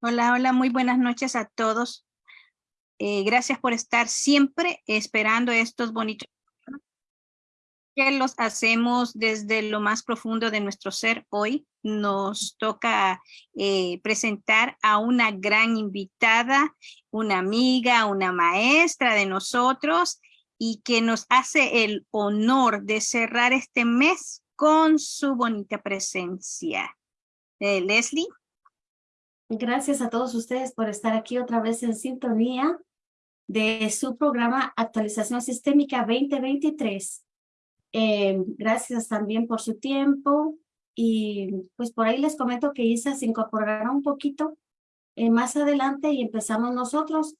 Hola, hola, muy buenas noches a todos. Eh, gracias por estar siempre esperando estos bonitos que los hacemos desde lo más profundo de nuestro ser. Hoy nos toca eh, presentar a una gran invitada, una amiga, una maestra de nosotros y que nos hace el honor de cerrar este mes con su bonita presencia. Eh, Leslie. Gracias a todos ustedes por estar aquí otra vez en sintonía de su programa Actualización Sistémica 2023. Eh, gracias también por su tiempo y pues por ahí les comento que Isa se incorporará un poquito eh, más adelante y empezamos nosotros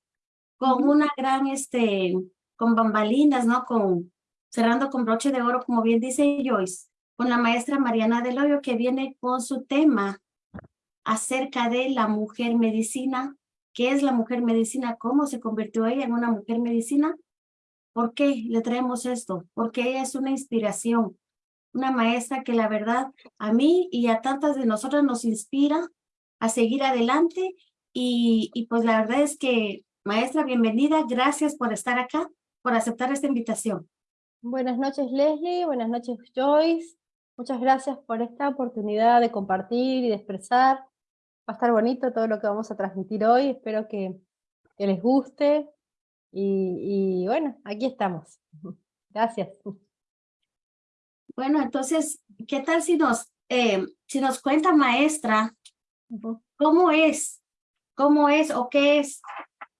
con una gran, este, con bambalinas, ¿no? Con, cerrando con broche de oro, como bien dice Joyce, con la maestra Mariana Del Hoyo que viene con su tema acerca de la mujer medicina. ¿Qué es la mujer medicina? ¿Cómo se convirtió ella en una mujer medicina? ¿Por qué le traemos esto? Porque ella es una inspiración, una maestra que la verdad a mí y a tantas de nosotras nos inspira a seguir adelante y, y pues la verdad es que maestra, bienvenida, gracias por estar acá, por aceptar esta invitación. Buenas noches Leslie, buenas noches Joyce, muchas gracias por esta oportunidad de compartir y de expresar Va a estar bonito todo lo que vamos a transmitir hoy, espero que, les guste. Y, bueno, aquí estamos. Gracias. Bueno, entonces, ¿qué tal si nos, eh, si nos cuenta, maestra, cómo es, cómo es o qué es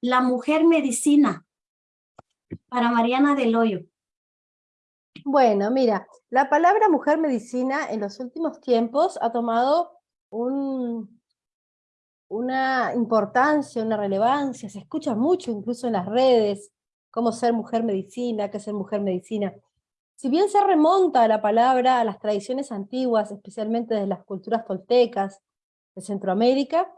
la mujer medicina para Mariana del Hoyo? Bueno, mira, la palabra mujer medicina en los últimos tiempos ha tomado un, una importancia, una relevancia, se escucha mucho incluso en las redes, cómo ser mujer medicina, qué ser mujer medicina. Si bien se remonta a la palabra a las tradiciones antiguas, especialmente de las culturas toltecas de Centroamérica,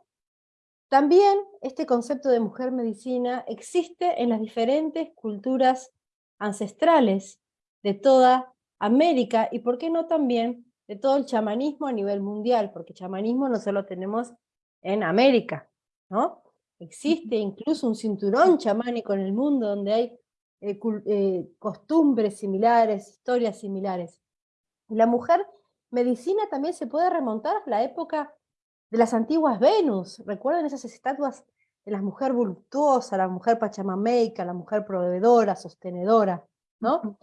también este concepto de mujer medicina existe en las diferentes culturas ancestrales de toda América y por qué no también de todo el chamanismo a nivel mundial, porque chamanismo no solo tenemos en América, ¿no? Existe incluso un cinturón chamánico en el mundo donde hay eh, eh, costumbres similares, historias similares. La mujer medicina también se puede remontar a la época de las antiguas Venus. ¿Recuerdan esas estatuas de la mujer voluptuosa, la mujer pachamameica, la mujer proveedora, sostenedora? ¿no?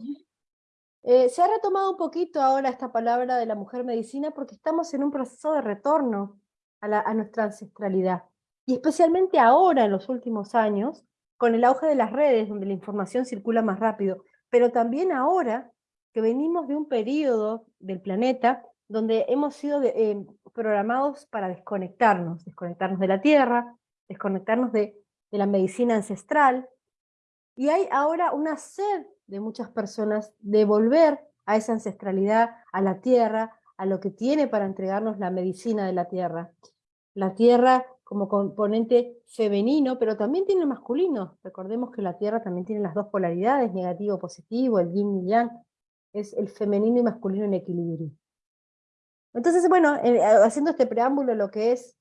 Eh, se ha retomado un poquito ahora esta palabra de la mujer medicina porque estamos en un proceso de retorno a, nuestra ancestralidad. Y especialmente ahora, en los últimos años, con el auge de las redes, donde la información circula más rápido, pero también ahora que venimos de un periodo del planeta donde hemos sido eh, programados para desconectarnos, desconectarnos de la Tierra, desconectarnos de, de la medicina ancestral, y hay ahora una sed de muchas personas de volver a esa ancestralidad, a la Tierra, a lo que tiene para entregarnos la medicina de la Tierra la tierra como componente femenino, pero también tiene masculino. Recordemos que la tierra también tiene las dos polaridades, negativo, positivo, el yin y yang, es el femenino y masculino en equilibrio. Entonces, bueno, eh, haciendo este preámbulo lo que es,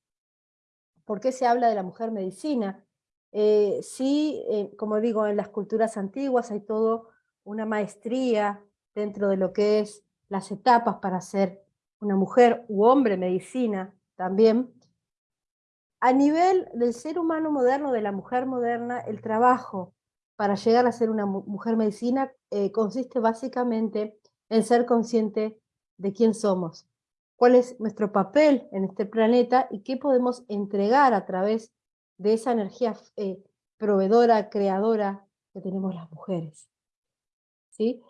¿por qué se habla de la mujer medicina? Eh, sí, eh, como digo, en las culturas antiguas hay todo una maestría dentro de lo que es las etapas para ser una mujer u hombre medicina también, a nivel del ser humano moderno, de la mujer moderna, el trabajo para llegar a ser una mujer medicina eh, consiste básicamente en ser consciente de quién somos, cuál es nuestro papel en este planeta y qué podemos entregar a través de esa energía eh, proveedora, creadora que tenemos las mujeres. ¿Sí?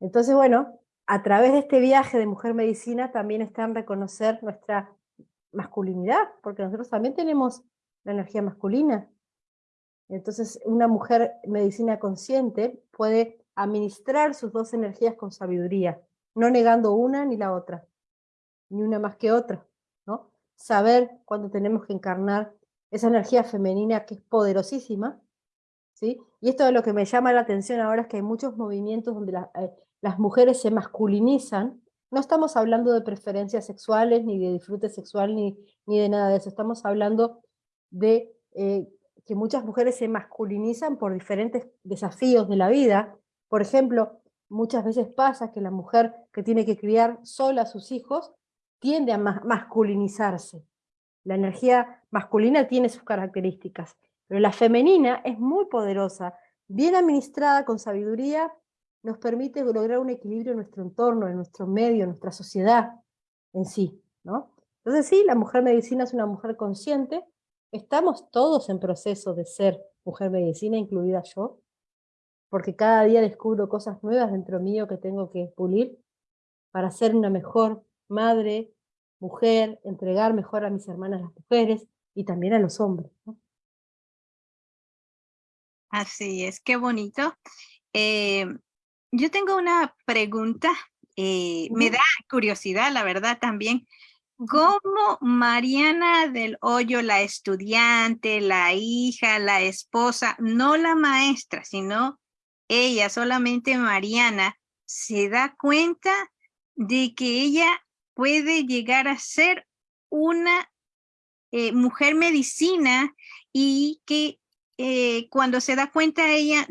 Entonces, bueno, a través de este viaje de mujer medicina también está en reconocer nuestra masculinidad, porque nosotros también tenemos la energía masculina. Entonces, una mujer medicina consciente puede administrar sus dos energías con sabiduría, no negando una ni la otra, ni una más que otra, ¿no? Saber cuándo tenemos que encarnar esa energía femenina que es poderosísima, ¿sí? Y esto es lo que me llama la atención ahora es que hay muchos movimientos donde eh, las mujeres se masculinizan no estamos hablando de preferencias sexuales, ni de disfrute sexual, ni, ni de nada de eso. Estamos hablando de eh, que muchas mujeres se masculinizan por diferentes desafíos de la vida. Por ejemplo, muchas veces pasa que la mujer que tiene que criar sola a sus hijos tiende a masculinizarse. La energía masculina tiene sus características, pero la femenina es muy poderosa, bien administrada con sabiduría, nos permite lograr un equilibrio en nuestro entorno, en nuestro medio, en nuestra sociedad en sí. ¿no? Entonces sí, la mujer medicina es una mujer consciente, estamos todos en proceso de ser mujer medicina, incluida yo, porque cada día descubro cosas nuevas dentro mío que tengo que pulir para ser una mejor madre, mujer, entregar mejor a mis hermanas las mujeres y también a los hombres. Así es, qué bonito. Eh, yo tengo una pregunta, eh, me da curiosidad, la verdad, también. ¿Cómo Mariana del Hoyo, la estudiante, la hija, la esposa, no la maestra, sino ella, solamente Mariana, se da cuenta de que ella puede llegar a ser una eh, mujer medicina y que eh, cuando se da cuenta ella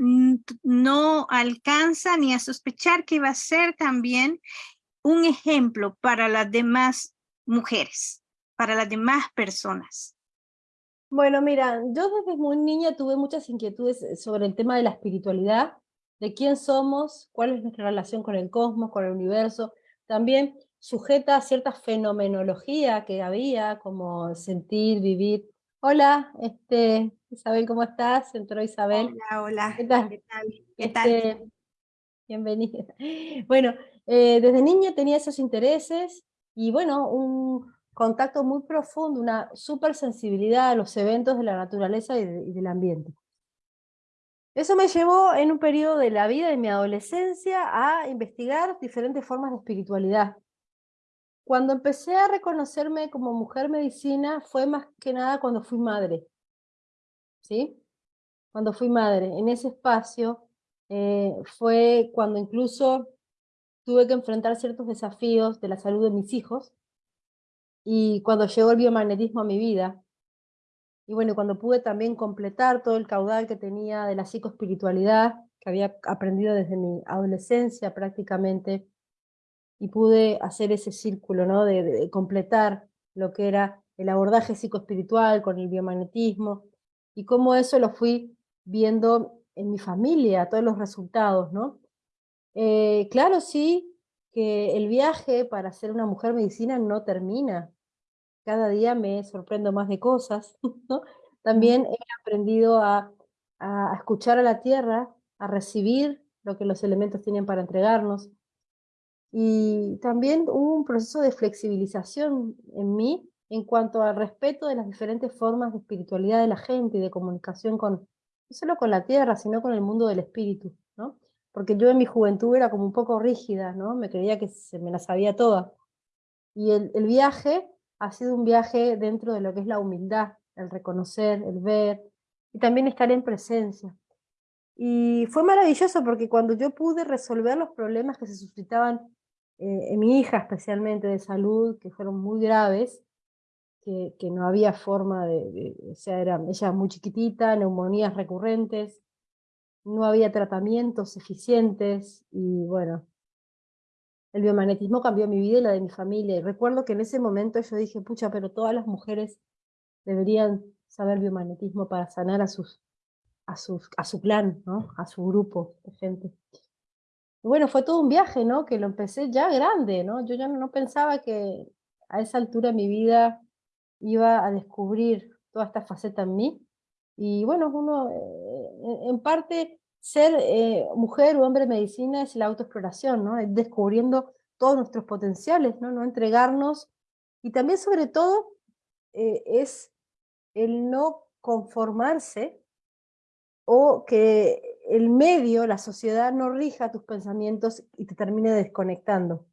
no alcanza ni a sospechar que va a ser también un ejemplo para las demás mujeres, para las demás personas. Bueno, mira, yo desde muy niña tuve muchas inquietudes eh, sobre el tema de la espiritualidad, de quién somos, cuál es nuestra relación con el cosmos, con el universo, también sujeta a cierta fenomenología que había, como sentir, vivir. Hola, este, Isabel, ¿cómo estás? Entró Isabel. Hola, hola. ¿Qué tal? ¿Qué tal? ¿Qué tal? Este, bienvenida. Bueno, eh, desde niña tenía esos intereses y bueno, un contacto muy profundo, una super sensibilidad a los eventos de la naturaleza y, y del ambiente. Eso me llevó en un periodo de la vida, de mi adolescencia, a investigar diferentes formas de espiritualidad. Cuando empecé a reconocerme como mujer medicina fue más que nada cuando fui madre. ¿Sí? Cuando fui madre, en ese espacio eh, fue cuando incluso tuve que enfrentar ciertos desafíos de la salud de mis hijos, y cuando llegó el biomagnetismo a mi vida, y bueno, cuando pude también completar todo el caudal que tenía de la psicoespiritualidad, que había aprendido desde mi adolescencia prácticamente, y pude hacer ese círculo, ¿no? de, de completar lo que era el abordaje psicoespiritual con el biomagnetismo, y cómo eso lo fui viendo en mi familia, todos los resultados, ¿no? Eh, claro, sí, que el viaje para ser una mujer medicina no termina. Cada día me sorprendo más de cosas, ¿no? También he aprendido a, a escuchar a la tierra, a recibir lo que los elementos tienen para entregarnos. Y también hubo un proceso de flexibilización en mí en cuanto al respeto de las diferentes formas de espiritualidad de la gente y de comunicación con, no solo con la tierra, sino con el mundo del espíritu, ¿no? Porque yo en mi juventud era como un poco rígida, ¿no? Me creía que se me la sabía toda. Y el, viaje ha sido un viaje dentro de lo que es la humildad, el reconocer, el ver, y también estar en presencia. Y fue maravilloso porque cuando yo pude resolver los problemas que se suscitaban eh, en mi hija especialmente de salud, que fueron muy graves, que, no había forma de, o sea, era, ella muy chiquitita, neumonías recurrentes, no había tratamientos eficientes y bueno, el biomagnetismo cambió mi vida y la de mi familia. Y recuerdo que en ese momento yo dije, pucha, pero todas las mujeres deberían saber biomagnetismo para sanar a, sus, a, sus, a su clan, ¿no? a su grupo de gente. Y bueno, fue todo un viaje, ¿no? Que lo empecé ya grande, ¿no? Yo ya no pensaba que a esa altura de mi vida iba a descubrir toda esta faceta en mí. Y bueno, uno, eh, en parte, ser eh, mujer o hombre de medicina es la autoexploración, ¿no? Es descubriendo todos nuestros potenciales, ¿no? No entregarnos. Y también, sobre todo, eh, es el no conformarse o que el medio, la sociedad, no rija tus pensamientos y te termine desconectando.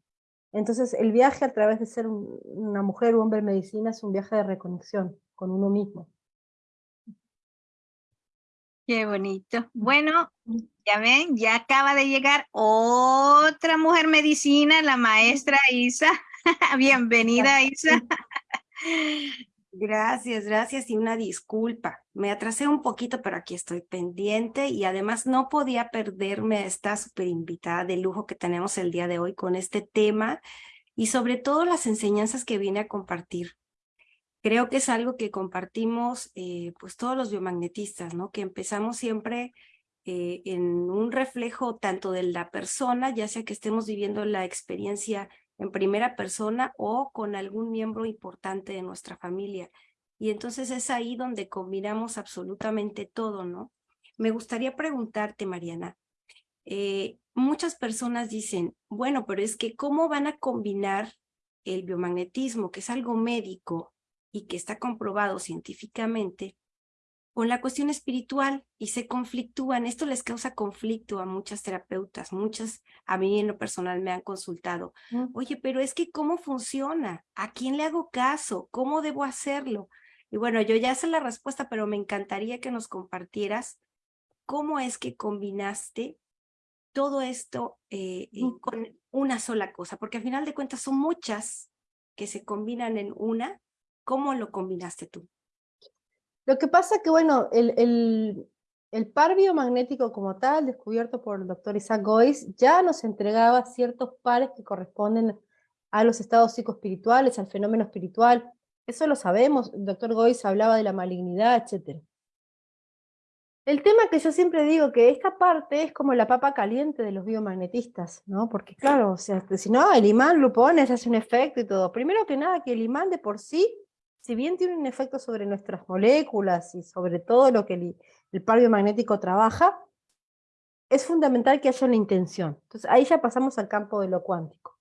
Entonces el viaje a través de ser una mujer o hombre en medicina es un viaje de reconexión con uno mismo. Qué bonito. Bueno, ya ven, ya acaba de llegar otra mujer medicina, la maestra Isa. Bienvenida, Isa. Gracias, gracias y una disculpa. Me atrasé un poquito, pero aquí estoy pendiente y además no podía perderme esta super invitada de lujo que tenemos el día de hoy con este tema y sobre todo las enseñanzas que viene a compartir. Creo que es algo que compartimos eh, pues todos los biomagnetistas, ¿no? Que empezamos siempre eh, en un reflejo tanto de la persona, ya sea que estemos viviendo la experiencia en primera persona o con algún miembro importante de nuestra familia. Y entonces es ahí donde combinamos absolutamente todo, ¿no? Me gustaría preguntarte, Mariana, eh, muchas personas dicen, bueno, pero es que ¿cómo van a combinar el biomagnetismo, que es algo médico y que está comprobado científicamente, con la cuestión espiritual y se conflictúan. Esto les causa conflicto a muchas terapeutas, muchas a mí en lo personal me han consultado. Mm. Oye, pero es que ¿cómo funciona? ¿A quién le hago caso? ¿Cómo debo hacerlo? Y bueno, yo ya sé la respuesta, pero me encantaría que nos compartieras cómo es que combinaste todo esto eh, mm. con una sola cosa, porque al final de cuentas son muchas que se combinan en una. ¿Cómo lo combinaste tú? Lo que pasa que, bueno, el, el, el par biomagnético como tal, descubierto por el doctor Isaac Gois, ya nos entregaba ciertos pares que corresponden a los estados psicoespirituales, al fenómeno espiritual. Eso lo sabemos, el doctor Gois hablaba de la malignidad, etc. El tema que yo siempre digo que esta parte es como la papa caliente de los biomagnetistas, ¿no? Porque claro, o sea, si no, el imán lo pones, hace un efecto y todo. Primero que nada, que el imán de por sí si bien tiene un efecto sobre nuestras moléculas y sobre todo lo que el, el par biomagnético trabaja, es fundamental que haya una intención. Entonces ahí ya pasamos al campo de lo cuántico.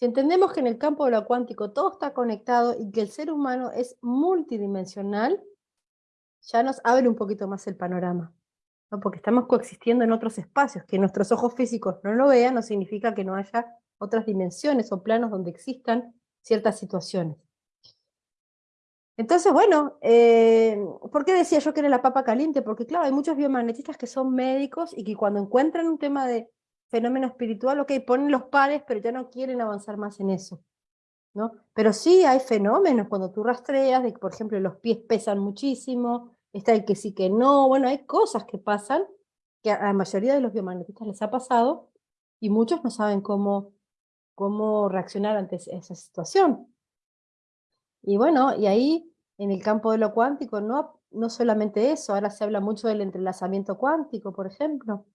Si entendemos que en el campo de lo cuántico todo está conectado y que el ser humano es multidimensional, ya nos abre un poquito más el panorama. ¿no? Porque estamos coexistiendo en otros espacios. Que nuestros ojos físicos no lo vean no significa que no haya otras dimensiones o planos donde existan ciertas situaciones. Entonces, bueno, eh, ¿por qué decía yo que era la papa caliente? Porque claro, hay muchos biomagnetistas que son médicos y que cuando encuentran un tema de fenómeno espiritual, ok, ponen los pares, pero ya no quieren avanzar más en eso. ¿no? Pero sí hay fenómenos cuando tú rastreas, de que por ejemplo los pies pesan muchísimo, está el que sí que no, bueno, hay cosas que pasan, que a la mayoría de los biomagnetistas les ha pasado, y muchos no saben cómo, cómo reaccionar ante esa situación. Y bueno, y ahí en el campo de lo cuántico, no, no solamente eso, ahora se habla mucho del entrelazamiento cuántico, por ejemplo,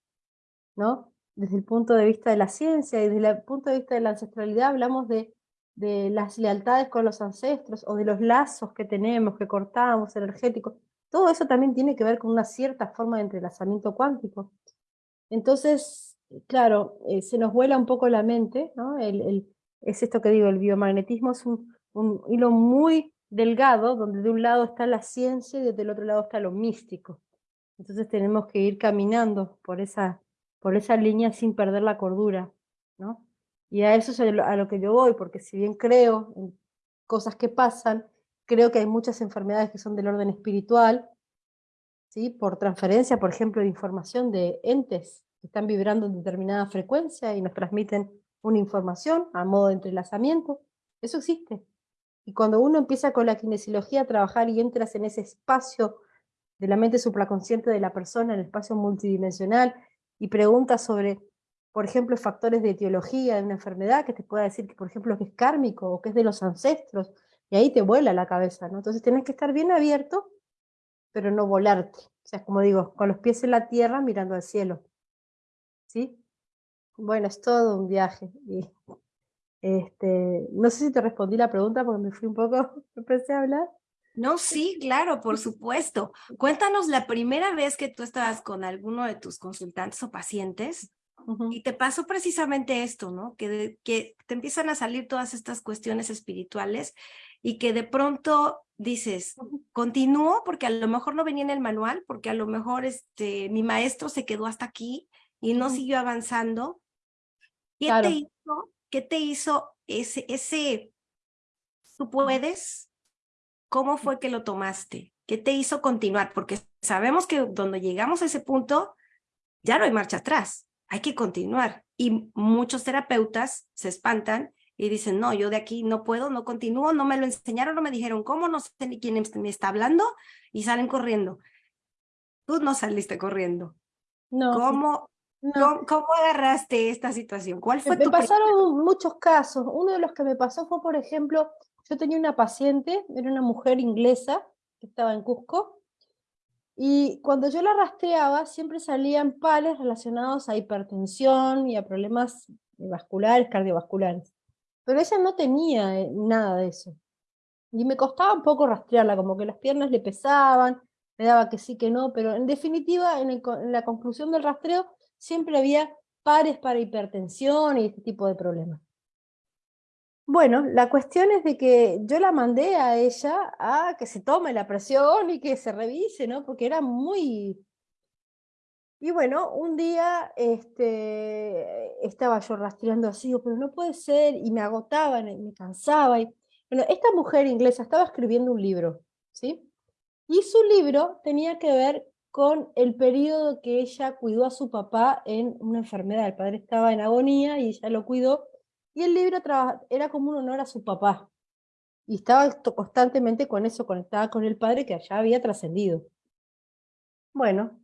¿no? Desde el punto de vista de la ciencia y desde el punto de vista de la ancestralidad hablamos de, de las lealtades con los ancestros o de los lazos que tenemos, que cortamos, energéticos. Todo eso también tiene que ver con una cierta forma de entrelazamiento cuántico. Entonces, claro, eh, se nos vuela un poco la mente, ¿no? El, es esto que digo, el biomagnetismo es un, un hilo muy delgado, donde de un lado está la ciencia y del otro lado está lo místico. Entonces tenemos que ir caminando por esa, por esa línea sin perder la cordura, ¿no? Y a eso es a lo que yo voy, porque si bien creo en cosas que pasan, creo que hay muchas enfermedades que son del orden espiritual, ¿sí? por transferencia, por ejemplo, de información de entes que están vibrando en determinada frecuencia y nos transmiten una información a modo de entrelazamiento. Eso existe. Y cuando uno empieza con la kinesiología a trabajar y entras en ese espacio de la mente supraconsciente de la persona, en el espacio multidimensional, y preguntas sobre, por ejemplo, factores de etiología de una enfermedad, que te pueda decir que, por ejemplo, que es kármico o que es de los ancestros, y ahí te vuela la cabeza, ¿no? Entonces tienes que estar bien abierto, pero no volarte. O sea, como digo, con los pies en la tierra mirando al cielo. ¿Sí? Bueno, es todo un viaje. Y este, no sé si te respondí la pregunta porque me fui un poco, empecé a hablar. No, sí, claro, por supuesto. Cuéntanos la primera vez que tú estabas con alguno de tus consultantes o pacientes y te pasó precisamente esto, ¿no? Que, que te empiezan a salir todas estas cuestiones espirituales y que de pronto dices, continúo porque a lo mejor no venía en el manual, porque a lo mejor este, mi maestro se quedó hasta aquí y no siguió avanzando. ¿Qué te hizo ¿Qué te hizo ese, ese, tú puedes? ¿Cómo fue que lo tomaste? ¿Qué te hizo continuar? Porque sabemos que cuando llegamos a ese punto, ya no hay marcha atrás, hay que continuar. Y muchos terapeutas se espantan y dicen, no, yo de aquí no puedo, no continúo, no me lo enseñaron, no me dijeron cómo, no sé ni quién me está hablando y salen corriendo. Tú no saliste corriendo. No. ¿Cómo, ¿cómo, cómo agarraste esta situación? ¿Cuál fue me tu pasaron muchos casos. Uno de los que me pasó fue, por ejemplo, yo tenía una paciente, era una mujer inglesa que estaba en Cusco, y cuando yo la rastreaba siempre salían pares relacionados a hipertensión y a problemas vasculares, cardiovasculares. Pero ella no tenía eh, nada de eso. Y me costaba un poco rastrearla, como que las piernas le pesaban, me daba que sí, que no, pero en definitiva, en, en la conclusión del rastreo, siempre había pares para hipertensión y este tipo de problemas. Bueno, la cuestión es de que yo la mandé a ella a que se tome la presión y que se revise, ¿no? Porque era muy... Y bueno, un día este, estaba yo rastreando así, pero no puede ser, y me agotaba, me cansaba. Y, bueno, esta mujer inglesa estaba escribiendo un libro, ¿sí? Y su libro tenía que ver con el periodo que ella cuidó a su papá en una enfermedad. El padre estaba en agonía y ella lo cuidó y el libro era como un honor a su papá. Y estaba constantemente con eso, conectada con el padre que allá había trascendido. Bueno,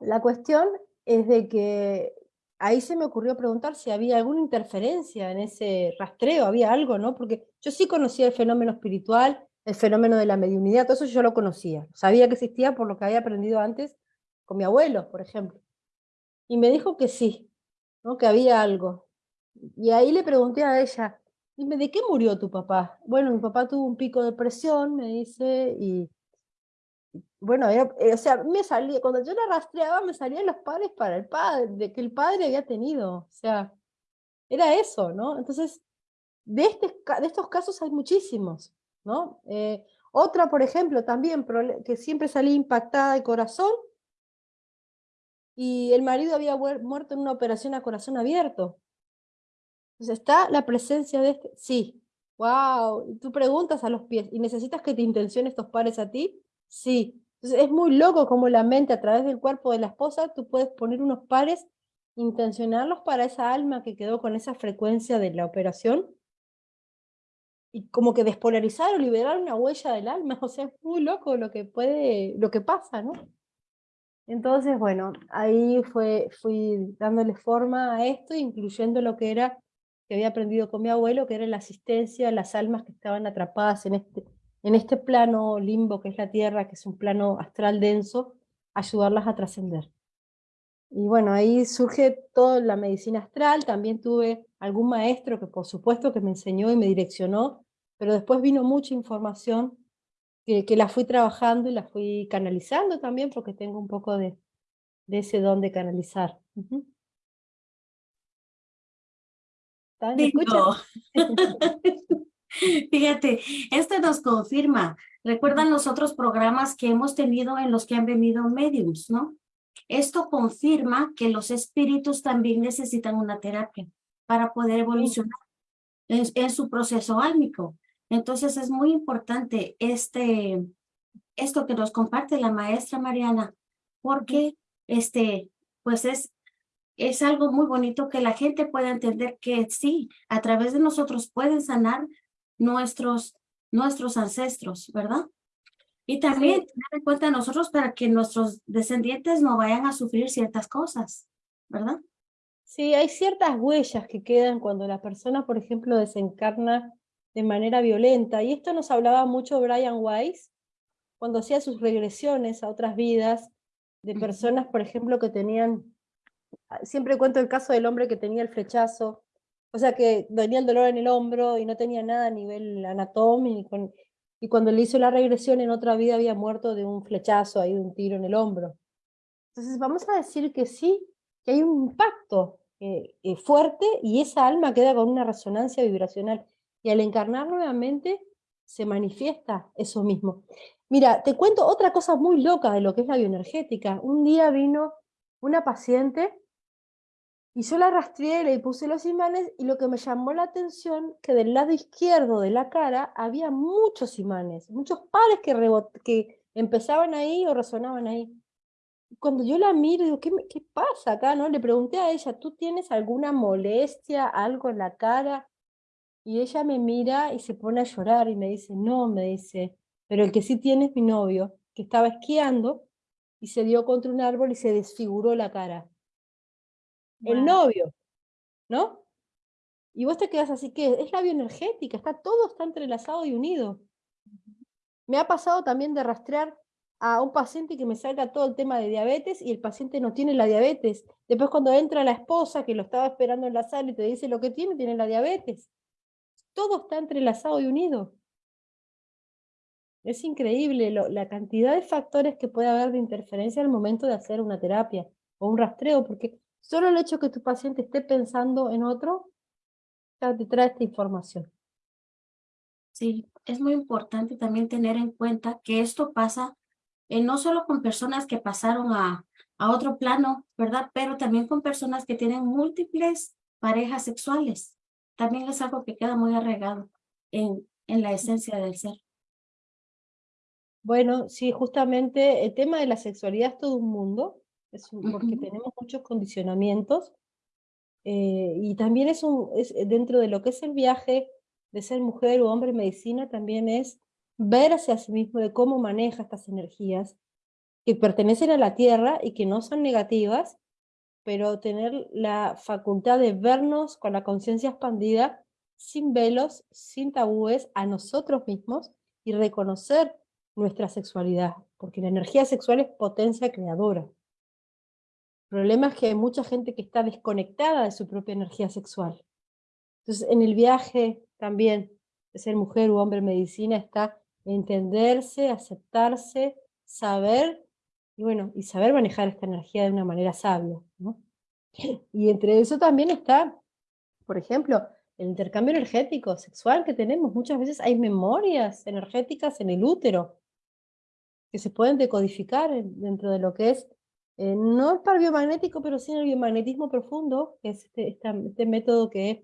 la cuestión es de que ahí se me ocurrió preguntar si había alguna interferencia en ese rastreo, había algo, ¿no? Porque yo sí conocía el fenómeno espiritual, el fenómeno de la mediunidad, todo eso yo lo conocía. Sabía que existía por lo que había aprendido antes con mi abuelo, por ejemplo. Y me dijo que sí, ¿no? que había algo. Y ahí le pregunté a ella, dime, ¿de qué murió tu papá? Bueno, mi papá tuvo un pico de presión, me dice, y bueno, eh, o sea, me salía, cuando yo la rastreaba me salían los padres para el padre, de que el padre había tenido, o sea, era eso, ¿no? Entonces, de, este, de estos casos hay muchísimos, ¿no? Eh, otra, por ejemplo, también, que siempre salía impactada de corazón, y el marido había muerto en una operación a corazón abierto. Entonces, ¿está la presencia de este? Sí. ¡Wow! Tú preguntas a los pies, ¿y necesitas que te intenciones estos pares a ti? Sí. Entonces, es muy loco como la mente, a través del cuerpo de la esposa, tú puedes poner unos pares, intencionarlos para esa alma que quedó con esa frecuencia de la operación, y como que despolarizar o liberar una huella del alma. O sea, es muy loco lo que puede, lo que pasa, ¿no? Entonces, bueno, ahí fue, fui dándole forma a esto, incluyendo lo que era que había aprendido con mi abuelo, que era la asistencia a las almas que estaban atrapadas en este, en este plano limbo que es la Tierra, que es un plano astral denso, ayudarlas a trascender. Y bueno, ahí surge toda la medicina astral, también tuve algún maestro que por supuesto que me enseñó y me direccionó, pero después vino mucha información que, que la fui trabajando y la fui canalizando también, porque tengo un poco de, de ese don de canalizar. Fíjate, este nos confirma. Recuerdan los otros programas que hemos tenido en los que han venido mediums, ¿no? Esto confirma que los espíritus también necesitan una terapia para poder evolucionar en, su proceso álmico. Entonces es muy importante este, esto que nos comparte la maestra Mariana, porque este, pues es es algo muy bonito que la gente pueda entender que sí, a través de nosotros pueden sanar nuestros, nuestros ancestros, ¿verdad? Y también tener en cuenta nosotros para que nuestros descendientes no vayan a sufrir ciertas cosas, ¿verdad? Sí, hay ciertas huellas que quedan cuando la persona, por ejemplo, desencarna de manera violenta. Y esto nos hablaba mucho Brian Weiss, cuando hacía sus regresiones a otras vidas, de personas, por ejemplo, que tenían siempre cuento el caso del hombre que tenía el flechazo, o sea que tenía el dolor en el hombro y no tenía nada a nivel anatómico, y cuando le hizo la regresión en otra vida había muerto de un flechazo, ahí de un tiro en el hombro. Entonces vamos a decir que sí, que hay un impacto eh, eh, fuerte y esa alma queda con una resonancia vibracional. Y al encarnar nuevamente se manifiesta eso mismo. Mira, te cuento otra cosa muy loca de lo que es la bioenergética. Un día vino una paciente y yo la rastreé, le puse los imanes y lo que me llamó la atención que del lado izquierdo de la cara había muchos imanes, muchos pares que, que empezaban ahí o resonaban ahí. Cuando yo la miro, digo, ¿qué, ¿qué pasa acá? ¿no? Le pregunté a ella, ¿tú tienes alguna molestia, algo en la cara? Y ella me mira y se pone a llorar y me dice, no, me dice, pero el que sí tiene es mi novio, que estaba esquiando y se dio contra un árbol y se desfiguró la cara. El novio, ¿no? Y vos te quedas así que es la bioenergética, está todo está entrelazado y unido. Me ha pasado también de rastrear a un paciente que me salga todo el tema de diabetes y el paciente no tiene la diabetes. Después cuando entra la esposa que lo estaba esperando en la sala y te dice lo que tiene, tiene la diabetes. Todo está entrelazado y unido. Es increíble lo- la cantidad de factores que puede haber de interferencia al momento de hacer una terapia o un rastreo, porque solo el hecho que tu paciente esté pensando en otro, ya te trae esta información. Sí, es muy importante también tener en cuenta que esto pasa eh, no solo con personas que pasaron a, a otro plano, ¿verdad? Pero también con personas que tienen múltiples parejas sexuales. También es algo que queda muy arraigado en, en la esencia del ser. Bueno, sí, justamente el tema de la sexualidad es todo un mundo, es un- porque tenemos muchos condicionamientos, eh, y también es, un, es eh, dentro de lo que es el viaje de ser mujer o hombre en medicina, también es ver hacia sí mismo de cómo maneja estas energías que pertenecen a la tierra y que no son negativas, pero tener la facultad de vernos con la conciencia expandida, sin velos, sin tabúes, a nosotros mismos y reconocer nuestra sexualidad, porque la energía sexual es potencia creadora. El problema es que hay mucha gente que está desconectada de su propia energía sexual. Entonces, en el viaje también de ser mujer u hombre en medicina está entenderse, aceptarse, saber, y bueno, y saber manejar esta energía de una manera sabia. Y entre eso también está, por ejemplo, el intercambio energético sexual que tenemos. Muchas veces hay memorias energéticas en el útero que se pueden decodificar en- dentro de lo que es, eh, no el par biomagnético, pero sí el biomagnetismo profundo, que es este, este método que es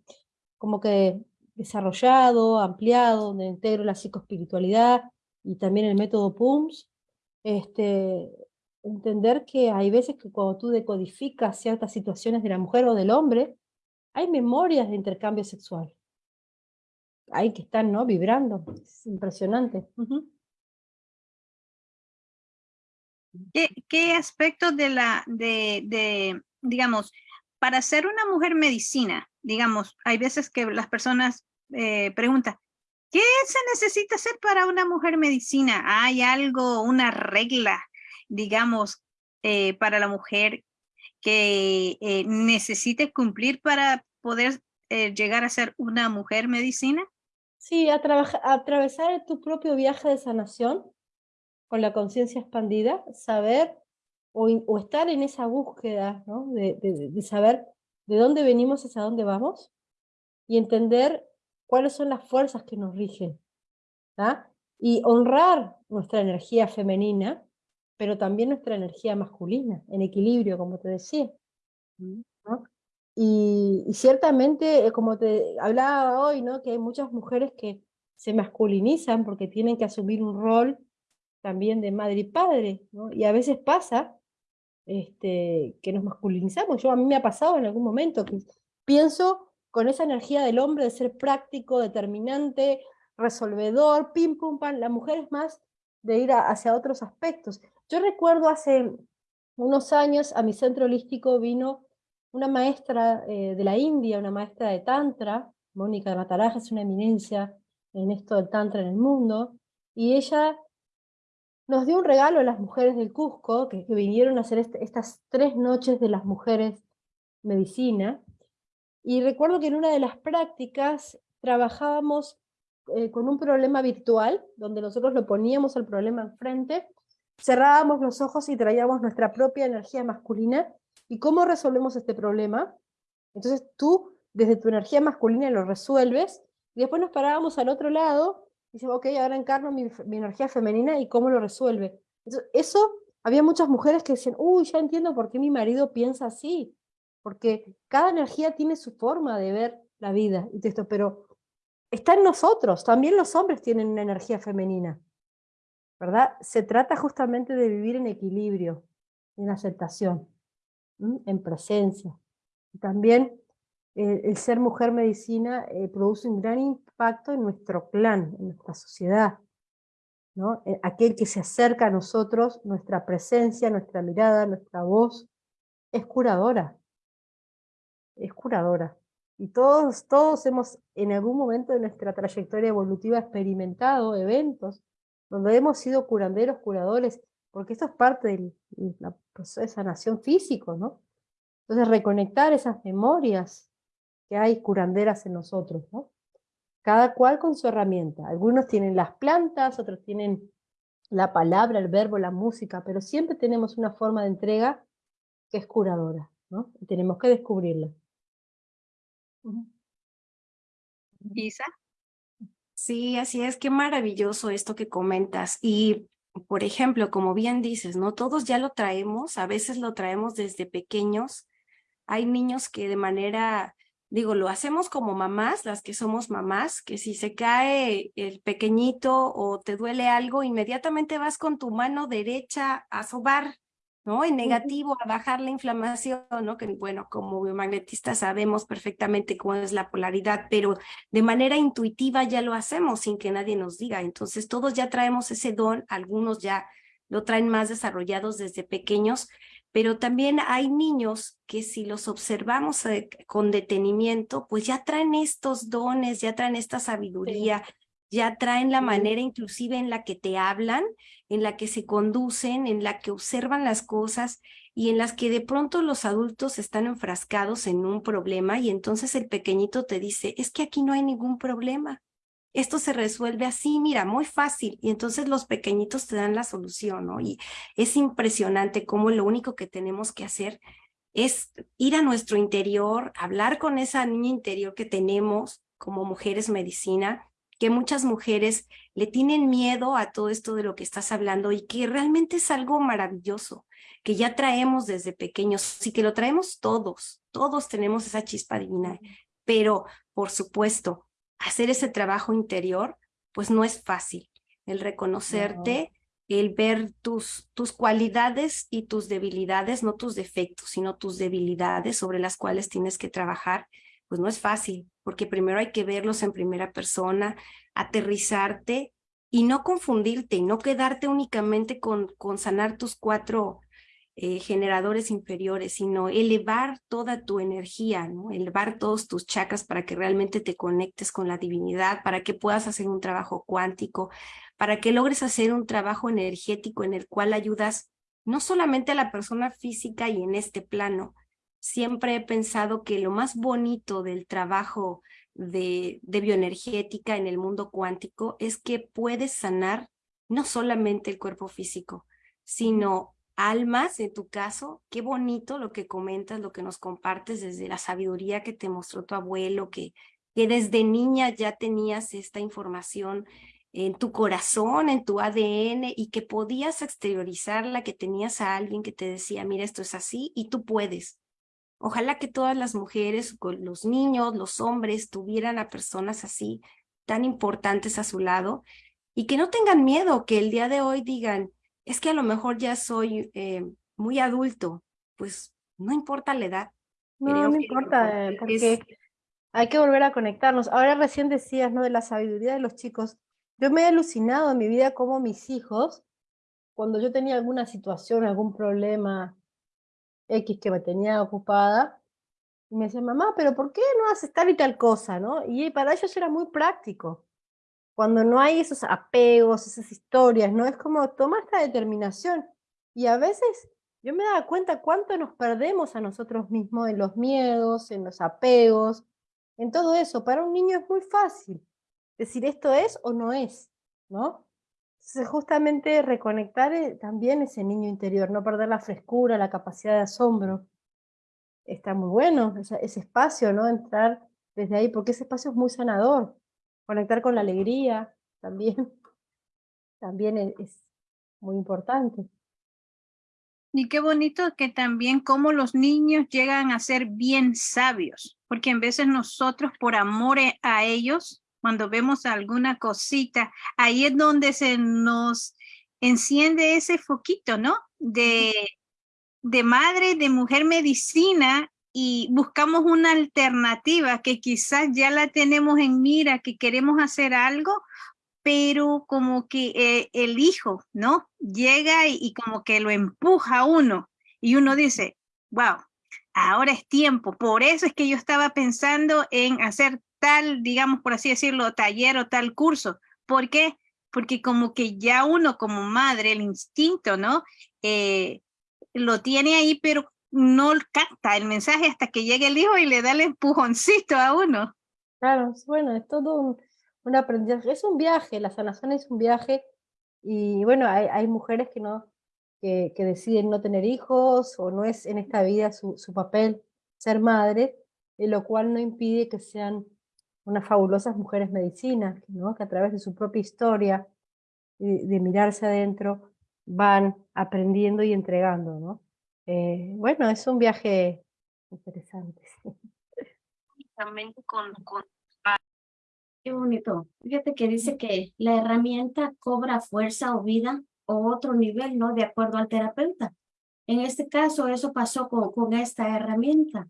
como que desarrollado, ampliado, donde integro la psicoespiritualidad y también el método PUMS. Este, entender que hay veces que cuando tú decodificas ciertas situaciones de la mujer o del hombre, hay memorias de intercambio sexual. Hay que están, ¿no? Vibrando. Es impresionante. Ujú. ¿Qué, qué aspectos de la, de, digamos, para ser una mujer medicina, digamos, hay veces que las personas eh, preguntan, ¿qué se necesita hacer para una mujer medicina? ¿Hay algo, una regla, digamos, eh, para la mujer que eh, necesite cumplir para poder eh, llegar a ser una mujer medicina? Sí, a atravesar tu propio viaje de sanación con la conciencia expandida, saber o, in- o estar en esa búsqueda, ¿no? de, de- de saber de dónde venimos hacia dónde vamos y entender cuáles son las fuerzas que nos rigen. ¿tá? Y honrar nuestra energía femenina, pero también nuestra energía masculina, en equilibrio, como te decía. ¿no? Y, y ciertamente, eh, como te hablaba hoy, ¿no? que hay muchas mujeres que se masculinizan porque tienen que asumir un rol también de madre y padre, y a veces pasa este, que nos masculinizamos. Yo a mí me ha pasado en algún momento que pienso con esa energía del hombre de ser práctico, determinante, resolvedor, pim pum pam. La mujer es más de ir hacia otros aspectos. Yo recuerdo hace unos años a mi centro holístico vino una maestra eh, de la India, una maestra de Tantra, Mónica Nataraja, es una eminencia en esto del Tantra en el mundo, y ella nos dio un regalo a las mujeres del Cusco, que, vinieron a hacer este- estas tres noches de las mujeres medicina, y recuerdo que en una de las prácticas trabajábamos eh, con un problema virtual, donde nosotros lo poníamos el problema enfrente, cerrábamos los ojos y traíamos nuestra propia energía masculina, ¿y cómo resolvemos este problema? Entonces tú, desde tu energía masculina, lo resuelves, y después nos parábamos al otro lado, decimos, ok, ahora encarno mi, energía femenina, ¿y cómo lo resuelve? Eso, había muchas mujeres que decían, uy, ya entiendo por qué mi marido piensa así, porque cada energía tiene su forma de ver la vida, y esto, pero está en nosotros, también los hombres tienen una energía femenina, ¿verdad? Se trata justamente de vivir en equilibrio, en aceptación, en presencia. Y también eh, el ser mujer medicina eh, produce un gran impacto en nuestro clan, en nuestra sociedad. ¿no? Eh, aquel que se acerca a nosotros, nuestra presencia, nuestra mirada, nuestra voz, es curadora. Es curadora. Y todos, todos hemos en algún momento de nuestra trayectoria evolutiva experimentado eventos donde hemos sido curanderos, curadores, porque esto es parte del proceso de sanación físico, ¿no? Entonces reconectar esas memorias que hay curanderas en nosotros, ¿no? Cada cual con su herramienta. Algunos tienen las plantas, otros tienen la palabra, el verbo, la música, pero siempre tenemos una forma de entrega que es curadora, ¿no? Tenemos que descubrirla. Isa. Sí, así es, qué maravilloso esto que comentas. Y, por ejemplo, como bien dices, ¿no? Todos ya lo traemos, a veces lo traemos desde pequeños. Hay niños que de manera digo, lo hacemos como mamás, las que somos mamás, que si se cae el pequeñito o te duele algo, inmediatamente vas con tu mano derecha a sobar, ¿no? En negativo, a bajar la inflamación, ¿no? Que bueno, como biomagnetistas sabemos perfectamente cuál es la polaridad, pero de manera intuitiva ya lo hacemos sin que nadie nos diga. Entonces todos ya traemos ese don, algunos ya lo traen más desarrollados desde pequeños, pero también hay niños que si los observamos eh, con detenimiento, pues ya traen estos dones, ya traen esta sabiduría, ya traen la manera inclusive en la que te hablan, en la que se conducen, en la que observan las cosas y en las que de pronto los adultos están enfrascados en un problema y entonces el pequeñito te dice, es que aquí no hay ningún problema esto se resuelve así, mira, muy fácil. Y entonces los pequeñitos te dan la solución, ¿no? Y es impresionante cómo lo único que tenemos que hacer es ir a nuestro interior, hablar con esa niña interior que tenemos como mujeres medicina, que muchas mujeres le tienen miedo a todo esto de lo que estás hablando y que realmente es algo maravilloso, que ya traemos desde pequeños y que lo traemos todos, todos tenemos esa chispa divina, pero por supuesto, hacer ese trabajo interior, pues no es fácil. El reconocerte, el ver tus, tus cualidades y tus debilidades, no tus defectos, sino tus debilidades sobre las cuales tienes que trabajar, pues no es fácil, porque primero hay que verlos en primera persona, aterrizarte y no confundirte y no quedarte únicamente con, con sanar tus cuatro eh, generadores inferiores, sino elevar toda tu energía, elevar todos tus chakras para que realmente te conectes con la divinidad, para que puedas hacer un trabajo cuántico, para que logres hacer un trabajo energético en el cual ayudas no solamente a la persona física y en este plano. Siempre he pensado que lo más bonito del trabajo de, de bioenergética en el mundo cuántico es que puedes sanar no solamente el cuerpo físico, sino almas, en tu caso, qué bonito lo que comentas, lo que nos compartes desde la sabiduría que te mostró tu abuelo, que, que desde niña ya tenías esta información en tu corazón, en tu ADN y que podías exteriorizarla, que tenías a alguien que te decía, mira, esto es así y tú puedes. Ojalá que todas las mujeres, los niños, los hombres tuvieran a personas así, tan importantes a su lado y que no tengan miedo, que el día de hoy digan, es que a lo mejor ya soy eh, muy adulto, pues no importa la edad. No, no importa, eh, porque hay que volver a conectarnos. Ahora recién decías, ¿no? De la sabiduría de los chicos. Yo me he alucinado en mi vida como mis hijos, cuando yo tenía alguna situación, algún problema X que me tenía ocupada, y me decían, mamá, pero ¿por qué no haces tal y tal cosa? ¿no? Y para ellos era muy práctico cuando no hay esos apegos, esas historias, ¿no? Es como toma esta determinación. Y a veces yo me daba cuenta cuánto nos perdemos a nosotros mismos en los miedos, en los apegos, en todo eso. Para un niño es muy fácil decir esto es o no es, ¿no? Entonces justamente reconectar eh, también ese niño interior, no perder la frescura, la capacidad de asombro. Está muy bueno ese, ese espacio, ¿no? Entrar desde ahí, porque ese espacio es muy sanador. Conectar con la alegría también, también e-, es, muy importante. Y qué bonito que también como los niños llegan a ser bien sabios, porque en veces nosotros por amor e-, a ellos, cuando vemos alguna cosita, ahí es donde se nos enciende ese foquito, ¿no? De, de madre, de mujer medicina, y buscamos una alternativa que quizás ya la tenemos en mira, que queremos hacer algo, pero como que eh, el hijo, ¿no? Llega y, como que lo empuja uno y uno dice, wow, ahora es tiempo. Por eso es que yo estaba pensando en hacer tal, digamos, por así decirlo, taller o tal curso. ¿Por qué? Porque como que ya uno como madre, el instinto, ¿no? Eh, lo tiene ahí, pero no capta el mensaje hasta que llegue el hijo y le da el empujoncito a uno. Claro, bueno, es todo un, un aprendizaje, es un viaje, la sanación es un viaje y bueno, hay, mujeres que no, que, que, deciden no tener hijos o no es en esta vida su, papel ser madre, lo cual no impide que sean unas fabulosas mujeres medicinas, ¿no? que a través de su propia historia, de mirarse adentro, van aprendiendo y entregando. ¿no? Eh, bueno, es un viaje interesante. Con, con... Qué bonito. Fíjate que dice que la herramienta cobra fuerza o vida o otro nivel, ¿no? De acuerdo al terapeuta. En este caso, eso pasó con, con esta herramienta.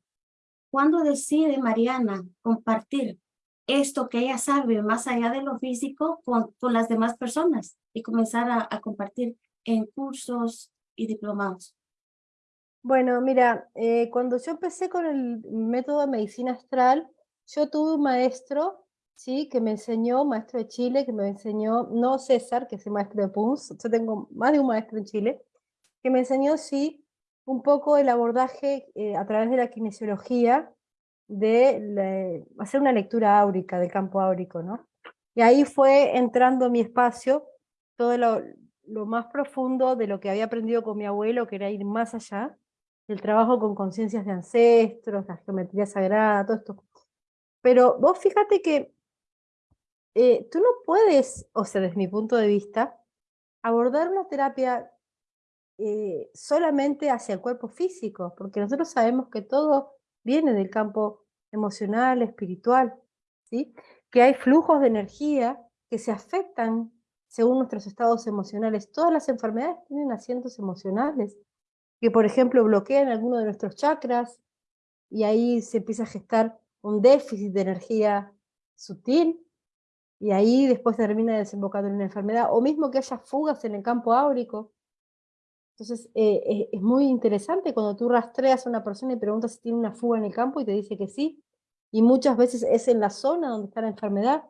¿Cuándo decide Mariana compartir esto que ella sabe más allá de lo físico con, con las demás personas y comenzar a compartir en cursos y diplomados? Bueno, mira, eh, cuando yo empecé con el método de medicina astral, yo tuve un maestro, ¿sí? Que me enseñó, maestro de Chile, que me enseñó, no César, que es el maestro de PUNS, yo tengo más de un maestro en Chile, que me enseñó, sí, un poco el abordaje eh, a través de la kinesiología, de hacer una lectura áurica, del campo áurico, ¿no? Y ahí fue entrando en mi espacio todo lo, lo más profundo de lo que había aprendido con mi abuelo, que era ir más allá, el trabajo con conciencias de ancestros, la geometría sagrada, todo esto. Pero vos fíjate que eh, tú no puedes, o sea, desde mi punto de vista, abordar una terapia eh, solamente hacia el cuerpo físico, porque nosotros sabemos que todo viene del campo emocional, espiritual, ¿sí? que hay flujos de energía que se afectan según nuestros estados emocionales. Todas las enfermedades tienen asientos emocionales que por ejemplo bloquean alguno de nuestros chakras y ahí se empieza a gestar un déficit de energía sutil y ahí después termina desembocando en una enfermedad, o mismo que haya fugas en el campo áurico. Entonces eh, es, muy interesante cuando tú rastreas a una persona y preguntas si tiene una fuga en el campo y te dice que sí, y muchas veces es en la zona donde está la enfermedad.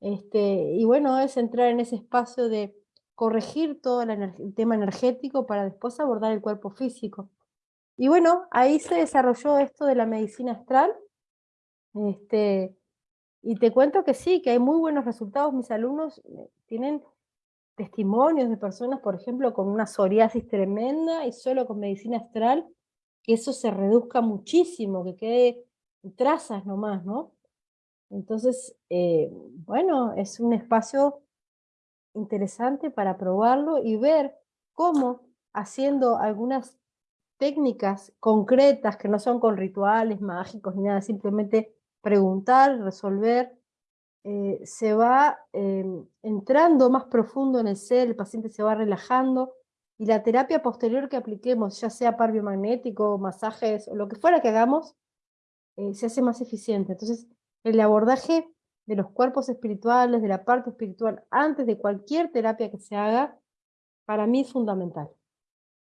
Este, y bueno, es entrar en ese espacio de corregir todo el, tema energético para después abordar el cuerpo físico. Y bueno, ahí se desarrolló esto de la medicina astral, este, y te cuento que sí, que hay muy buenos resultados. Mis alumnos eh, tienen testimonios de personas, por ejemplo, con una psoriasis tremenda y solo con medicina astral, que eso se reduzca muchísimo, que quede trazas nomás, ¿no? Entonces, eh, bueno, es un espacio interesante para probarlo y ver cómo haciendo algunas técnicas concretas que no son con rituales mágicos ni nada, simplemente preguntar, resolver, eh, se va em, entrando más profundo en el ser, el paciente se va relajando y la terapia posterior que apliquemos, ya sea par biomagnético, masajes lo que fuera que hagamos, eh, se hace más eficiente. Entonces, el abordaje de los cuerpos espirituales, de la parte espiritual, antes de cualquier terapia que se haga, para mí es fundamental.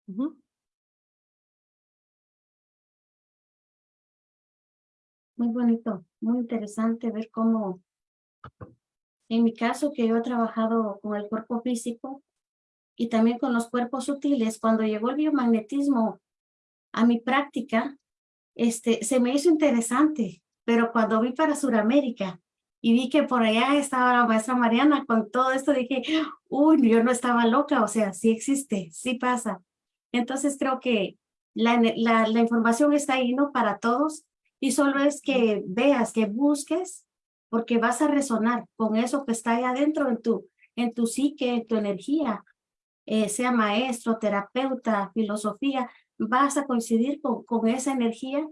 Muy bonito, muy interesante ver cómo, en mi caso que yo he trabajado con el cuerpo físico y también con los cuerpos sutiles, cuando llegó el biomagnetismo a mi práctica, este, se me hizo interesante, pero cuando vi para Sudamérica y vi que por allá estaba la maestra Mariana con todo esto, dije, uy, yo no estaba loca, o sea, sí existe, sí pasa. Entonces creo que la, la, la información está ahí, ¿no? Para todos, y solo es que veas, que busques, porque vas a resonar con eso que está ahí adentro en tu, en tu psique, en tu energía, eh, sea maestro, terapeuta, filosofía, vas a coincidir con, con esa energía,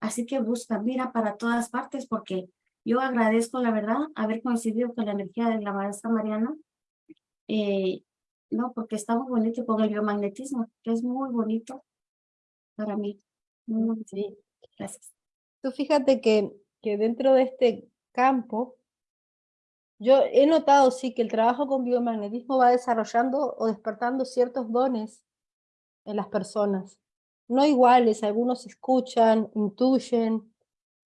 así que busca, mira para todas partes, porque yo agradezco, la verdad, haber coincidido con la energía de la maestra Mariana. Eh, no, porque está muy bonito con el biomagnetismo, que es muy bonito para mí. Sí. Gracias. Tú fíjate que, que dentro de este campo, yo he notado sí que el trabajo con biomagnetismo va desarrollando o despertando ciertos dones en las personas. No iguales, algunos escuchan, intuyen.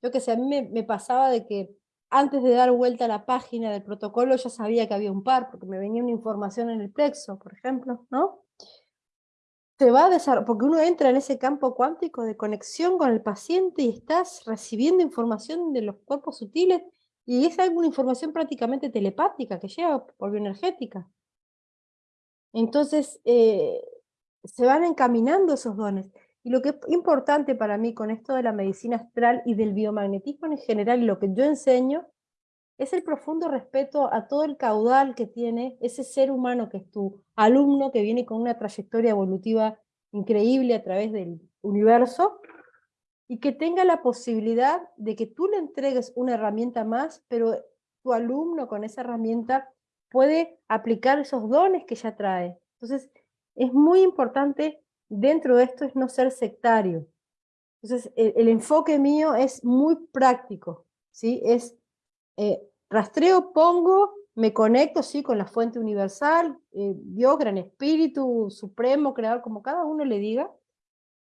Yo que sé, a mí me, pasaba de que antes de dar vuelta a la página del protocolo ya sabía que había un par, porque me venía una información en el plexo, por ejemplo, ¿no? Se va a porque uno entra en ese campo cuántico de conexión con el paciente y estás recibiendo información de los cuerpos sutiles y es alguna información prácticamente telepática que llega por bioenergética. Entonces, eh, se van encaminando esos dones. Y lo que es importante para mí con esto de la medicina astral y del biomagnetismo en general, y lo que yo enseño, es el profundo respeto a todo el caudal que tiene ese ser humano que es tu alumno, que viene con una trayectoria evolutiva increíble a través del universo, y que tenga la posibilidad de que tú le entregues una herramienta más, pero tu alumno con esa herramienta puede aplicar esos dones que ya trae. Entonces, es muy importante dentro de esto es no ser sectario. Entonces, el, enfoque mío es muy práctico, ¿sí? Es eh, rastreo, pongo, me conecto, sí, con la fuente universal, eh, Dios, gran espíritu, supremo, creador, como cada uno le diga,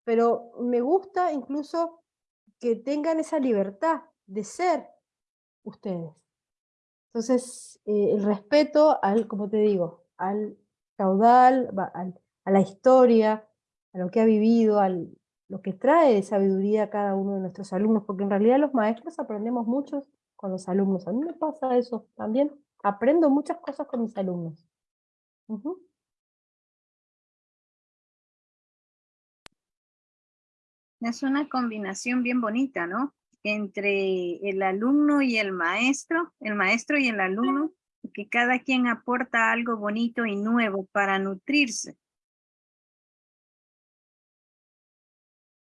pero me gusta incluso que tengan esa libertad de ser ustedes. Entonces, eh, el respeto al, como te digo, al caudal, a la historia, a lo que ha vivido, a lo que trae de sabiduría a cada uno de nuestros alumnos, porque en realidad los maestros aprendemos mucho con los alumnos. A mí me pasa eso también. Aprendo muchas cosas con mis alumnos. Es una combinación bien bonita, ¿no? Entre el alumno y el maestro, el maestro y el alumno, que cada quien aporta algo bonito y nuevo para nutrirse.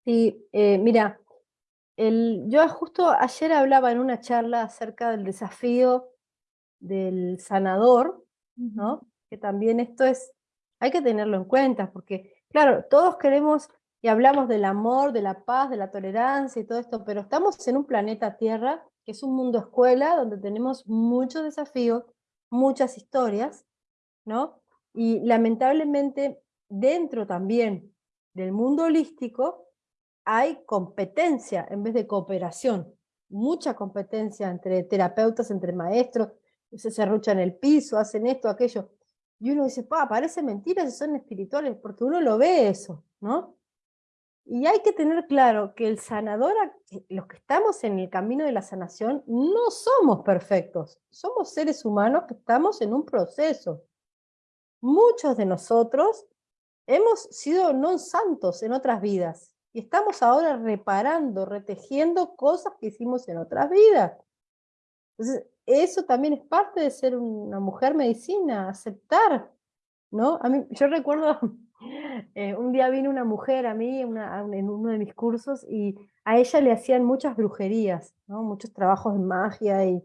Sí, eh, mira, el, yo justo ayer hablaba en una charla acerca del desafío del sanador, ¿no? Que también esto es, hay que tenerlo en cuenta, porque claro, todos queremos y hablamos del amor, de la paz, de la tolerancia y todo esto, pero estamos en un planeta Tierra, que es un mundo escuela, donde tenemos muchos desafíos, muchas historias, ¿no? Y lamentablemente dentro también del mundo holístico, hay competencia en vez de cooperación. Mucha competencia entre terapeutas, entre maestros, se cerruchan el piso, hacen esto, aquello. Y uno dice, pa, parece mentira si son espirituales, porque uno lo ve eso, ¿no? Y hay que tener claro que el sanador, los que estamos en el camino de la sanación, no somos perfectos. Somos seres humanos que estamos en un proceso. Muchos de nosotros hemos sido no santos en otras vidas. Y estamos ahora reparando, retejiendo cosas que hicimos en otras vidas. Entonces, eso también es parte de ser una mujer medicina, aceptar, ¿no? A mí, yo recuerdo, eh, un día vino una mujer a mí en uno de mis cursos y a ella le hacían muchas brujerías. Muchos trabajos de magia y,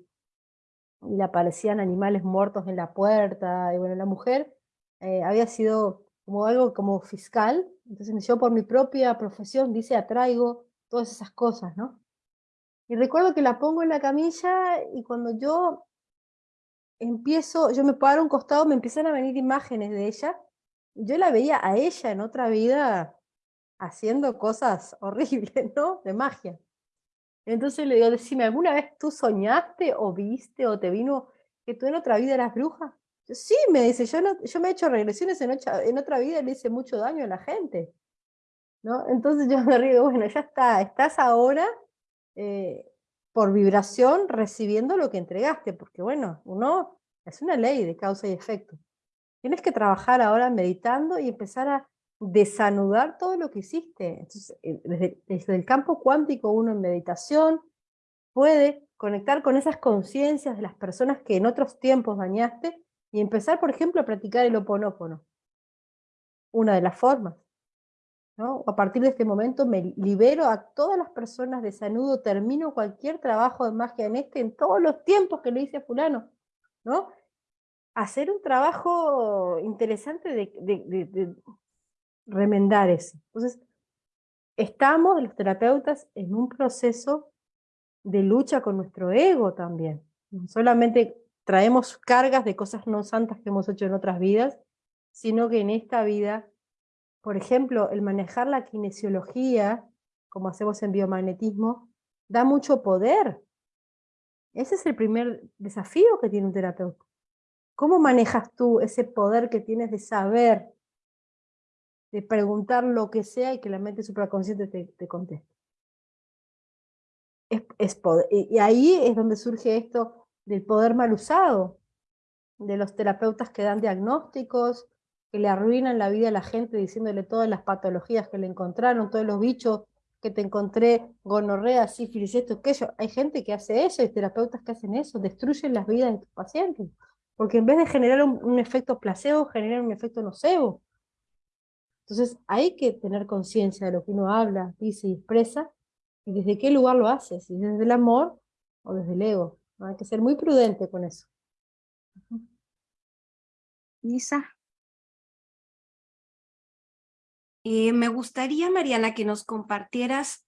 y le aparecían animales muertos en la puerta, y bueno, la mujer eh, había sido como algo como fiscal, entonces yo por mi propia profesión, dice, atraigo todas esas cosas, ¿no? Y recuerdo que la pongo en la camilla y cuando yo empiezo, yo me paro a un costado, me empiezan a venir imágenes de ella, yo la veía a ella en otra vida haciendo cosas horribles, ¿no? De magia. Entonces le digo, decime, ¿alguna vez tú soñaste o viste o te vino que tú en otra vida eras bruja? Sí, me dice, yo, no, yo me he hecho regresiones en, en otra vida y le hice mucho daño a la gente. ¿no? Entonces yo me río, bueno, ya está, estás ahora eh, por vibración recibiendo lo que entregaste, porque bueno, uno es una ley de causa y efecto. Tienes que trabajar ahora meditando y empezar a desanudar todo lo que hiciste. Eh, desde, desde el campo cuántico uno en meditación puede conectar con esas conciencias de las personas que en otros tiempos dañaste y empezar, por ejemplo, a practicar el oponópono. Una de las formas. ¿no? A partir de este momento me libero a todas las personas, desanudo, termino cualquier trabajo de magia en este, en todos los tiempos que lo hice a fulano. ¿no? Hacer un trabajo interesante de, de remendar eso. Entonces, estamos, los terapeutas, en un proceso de lucha con nuestro ego también. No solamente traemos cargas de cosas no santas que hemos hecho en otras vidas, sino que en esta vida, por ejemplo, el manejar la kinesiología, como hacemos en biomagnetismo, da mucho poder. Ese es el primer desafío que tiene un terapeuta. ¿Cómo manejas tú ese poder que tienes de saber, de preguntar lo que sea y que la mente supraconsciente te, te conteste? Es, poder. Y, ahí es donde surge esto del poder mal usado, de los terapeutas que dan diagnósticos, que le arruinan la vida a la gente diciéndole todas las patologías que le encontraron, todos los bichos que te encontré, gonorrea, sífilis, esto, aquello. Hay gente que hace eso, hay terapeutas que hacen eso, destruyen las vidas de tus pacientes. Porque en vez de generar un, efecto placebo, generan un efecto nocebo. Entonces hay que tener conciencia de lo que uno habla, dice y expresa, y desde qué lugar lo hace, si desde el amor o desde el ego. Hay que ser muy prudente con eso. Lisa. Eh, me gustaría, Mariana, que nos compartieras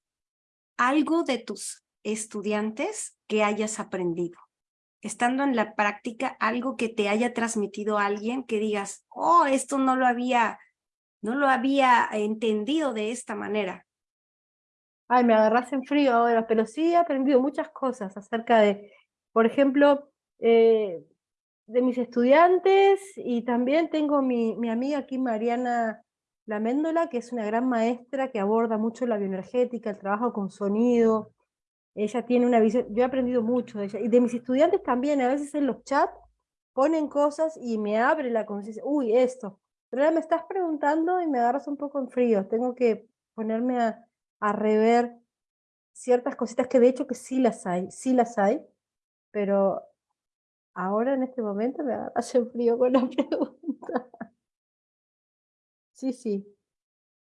algo de tus estudiantes que hayas aprendido. Estando en la práctica, algo que te haya transmitido alguien que digas, oh, esto no lo había, no lo había entendido de esta manera. Ay, me agarras en frío ahora, pero sí he aprendido muchas cosas acerca de, por ejemplo, eh, de mis estudiantes y también tengo mi, mi amiga aquí, Mariana la Méndola, que es una gran maestra que aborda mucho la bioenergética, el trabajo con sonido. Ella tiene una visión, yo he aprendido mucho de ella. Y de mis estudiantes también, a veces en los chats ponen cosas y me abre la conciencia. Uy, esto. Pero ahora me estás preguntando y me agarras un poco en frío. Tengo que ponerme a, a rever ciertas cositas que de hecho que sí las hay, sí las hay, pero ahora en este momento me en frío con la pregunta. Sí, sí.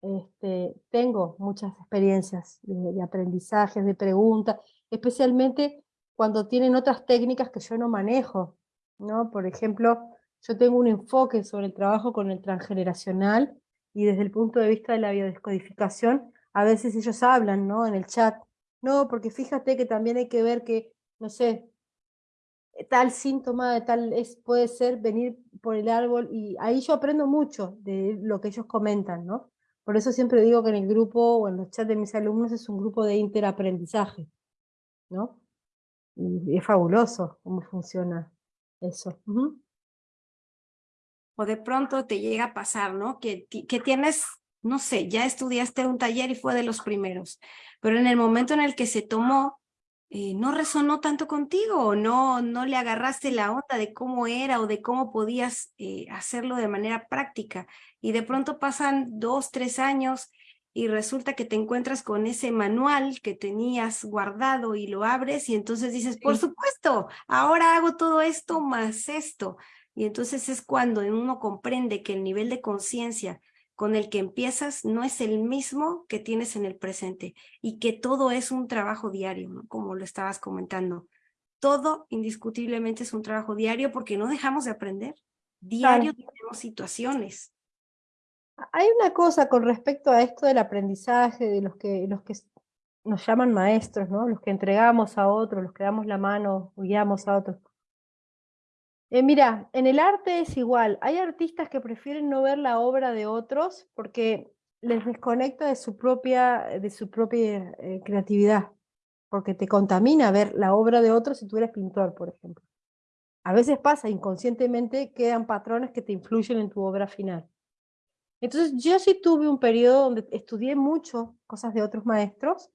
Este, tengo muchas experiencias de, aprendizajes, de preguntas, especialmente cuando tienen otras técnicas que yo no manejo. ¿no? Por ejemplo, yo tengo un enfoque sobre el trabajo con el transgeneracional y desde el punto de vista de la biodescodificación, a veces ellos hablan ¿no? en el chat, no, porque fíjate que también hay que ver que, no sé, tal síntoma de tal es, puede ser venir por el árbol y ahí yo aprendo mucho de lo que ellos comentan, ¿no? Por eso siempre digo que en el grupo o en los chats de mis alumnos es un grupo de interaprendizaje, ¿no? Y es fabuloso cómo funciona eso. O de pronto te llega a pasar, ¿no? Que, que tienes, no sé, ya estudiaste un taller y fue de los primeros, pero en el momento en el que se tomó, eh, no resonó tanto contigo o no, no le agarraste la onda de cómo era o de cómo podías eh, hacerlo de manera práctica. Y de pronto pasan dos, tres años y resulta que te encuentras con ese manual que tenías guardado y lo abres y entonces dices, por supuesto, ahora hago todo esto más esto. Y entonces es cuando uno comprende que el nivel de conciencia con el que empiezas no es el mismo que tienes en el presente y que todo es un trabajo diario, como lo estabas comentando. Todo indiscutiblemente es un trabajo diario porque no dejamos de aprender. Diario tenemos situaciones. Hay una cosa con respecto a esto del aprendizaje, de los que, los que nos llaman maestros, ¿no? los que entregamos a otros, los que damos la mano, guiamos a otros. Eh, mira, en el arte es igual. Hay artistas que prefieren no ver la obra de otros porque les desconecta de su propia, de su propia eh, creatividad, porque te contamina ver la obra de otros si tú eres pintor, por ejemplo. A veces pasa, inconscientemente quedan patrones que te influyen en tu obra final. Entonces yo sí tuve un periodo donde estudié mucho cosas de otros maestros,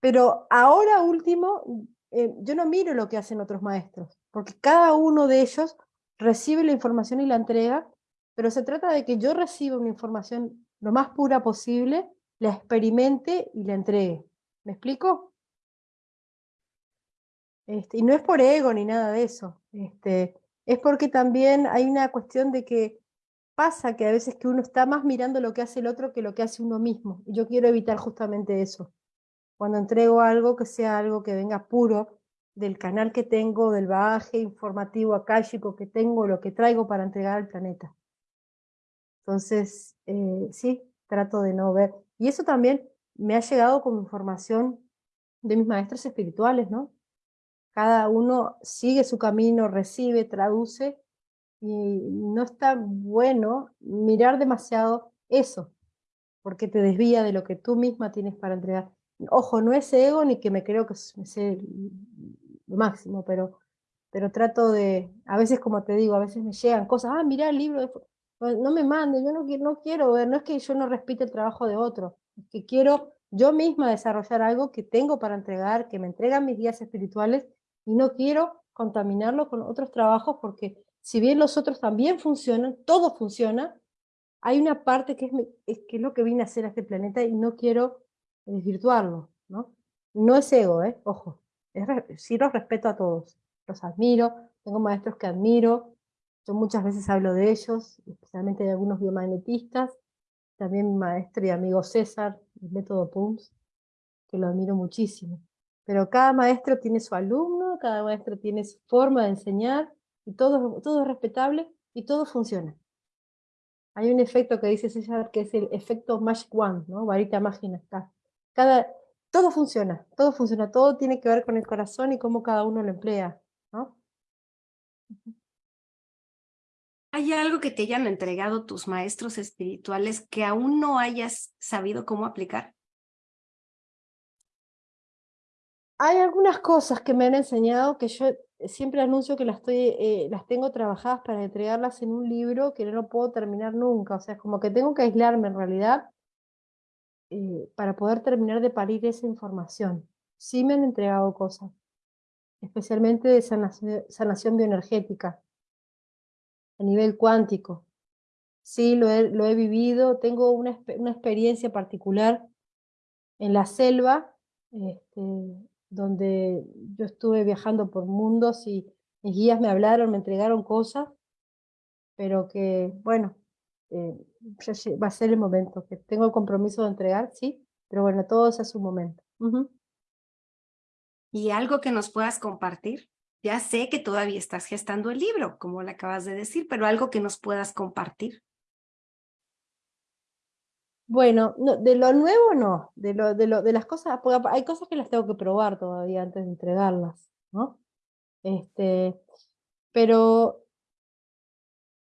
pero ahora último, eh, yo no miro lo que hacen otros maestros porque cada uno de ellos recibe la información y la entrega, pero se trata de que yo reciba una información lo más pura posible, la experimente y la entregue. ¿Me explico? Este, y no es por ego ni nada de eso, este, es porque también hay una cuestión de que pasa que a veces que uno está más mirando lo que hace el otro que lo que hace uno mismo. Y yo quiero evitar justamente eso. Cuando entrego algo, que sea algo que venga puro, del canal que tengo, del bagaje informativo akáshico que tengo, lo que traigo para entregar al planeta. Entonces, eh, sí, trato de no ver. Y eso también me ha llegado como información de mis maestros espirituales, ¿no? Cada uno sigue su camino, recibe, traduce, y no está bueno mirar demasiado eso, porque te desvía de lo que tú misma tienes para entregar. Ojo, no es ego ni que me creo que lo máximo, pero, pero trato de, a veces como te digo, a veces me llegan cosas, ah, mira el libro, no me mande, yo no, no quiero ver, no es que yo no respete el trabajo de otro, es que quiero yo misma desarrollar algo que tengo para entregar, que me entregan mis guías espirituales, y no quiero contaminarlo con otros trabajos porque si bien los otros también funcionan, todo funciona, hay una parte que es, es, que es lo que vine a hacer a este planeta y no quiero desvirtuarlo, ¿no? No es ego, ¿eh? Ojo, sí los respeto a todos, los admiro, tengo maestros que admiro, yo muchas veces hablo de ellos, especialmente de algunos biomagnetistas, también maestro y amigo César, el método PUMS, que lo admiro muchísimo. Pero cada maestro tiene su alumno, cada maestro tiene su forma de enseñar, y todo, todo es respetable y todo funciona. Hay un efecto que dice César que es el efecto Magic One, ¿no? Varita mágica. Cada, todo funciona, todo funciona, todo tiene que ver con el corazón y cómo cada uno lo emplea, ¿no? ¿Hay algo que te hayan entregado tus maestros espirituales que aún no hayas sabido cómo aplicar? Hay algunas cosas que me han enseñado que yo siempre anuncio que las, estoy, eh, las tengo trabajadas para entregarlas en un libro que no puedo terminar nunca. O sea, es como que tengo que aislarme en realidad eh, para poder terminar de parir esa información. Sí me han entregado cosas, especialmente de sanación, bioenergética, a nivel cuántico. Sí, lo he, lo he vivido, tengo una, una, experiencia particular en la selva, este, donde yo estuve viajando por mundos y mis guías me hablaron, me entregaron cosas, pero que, bueno, eh, va a ser el momento, que tengo el compromiso de entregar, sí, pero bueno, todo es a su momento. ¿Y algo que nos puedas compartir? Ya sé que todavía estás gestando el libro, como le acabas de decir, pero algo que nos puedas compartir. Bueno, no, de lo nuevo no, de, lo, de, lo, de las cosas, porque hay cosas que las tengo que probar todavía antes de entregarlas, ¿no? Este, pero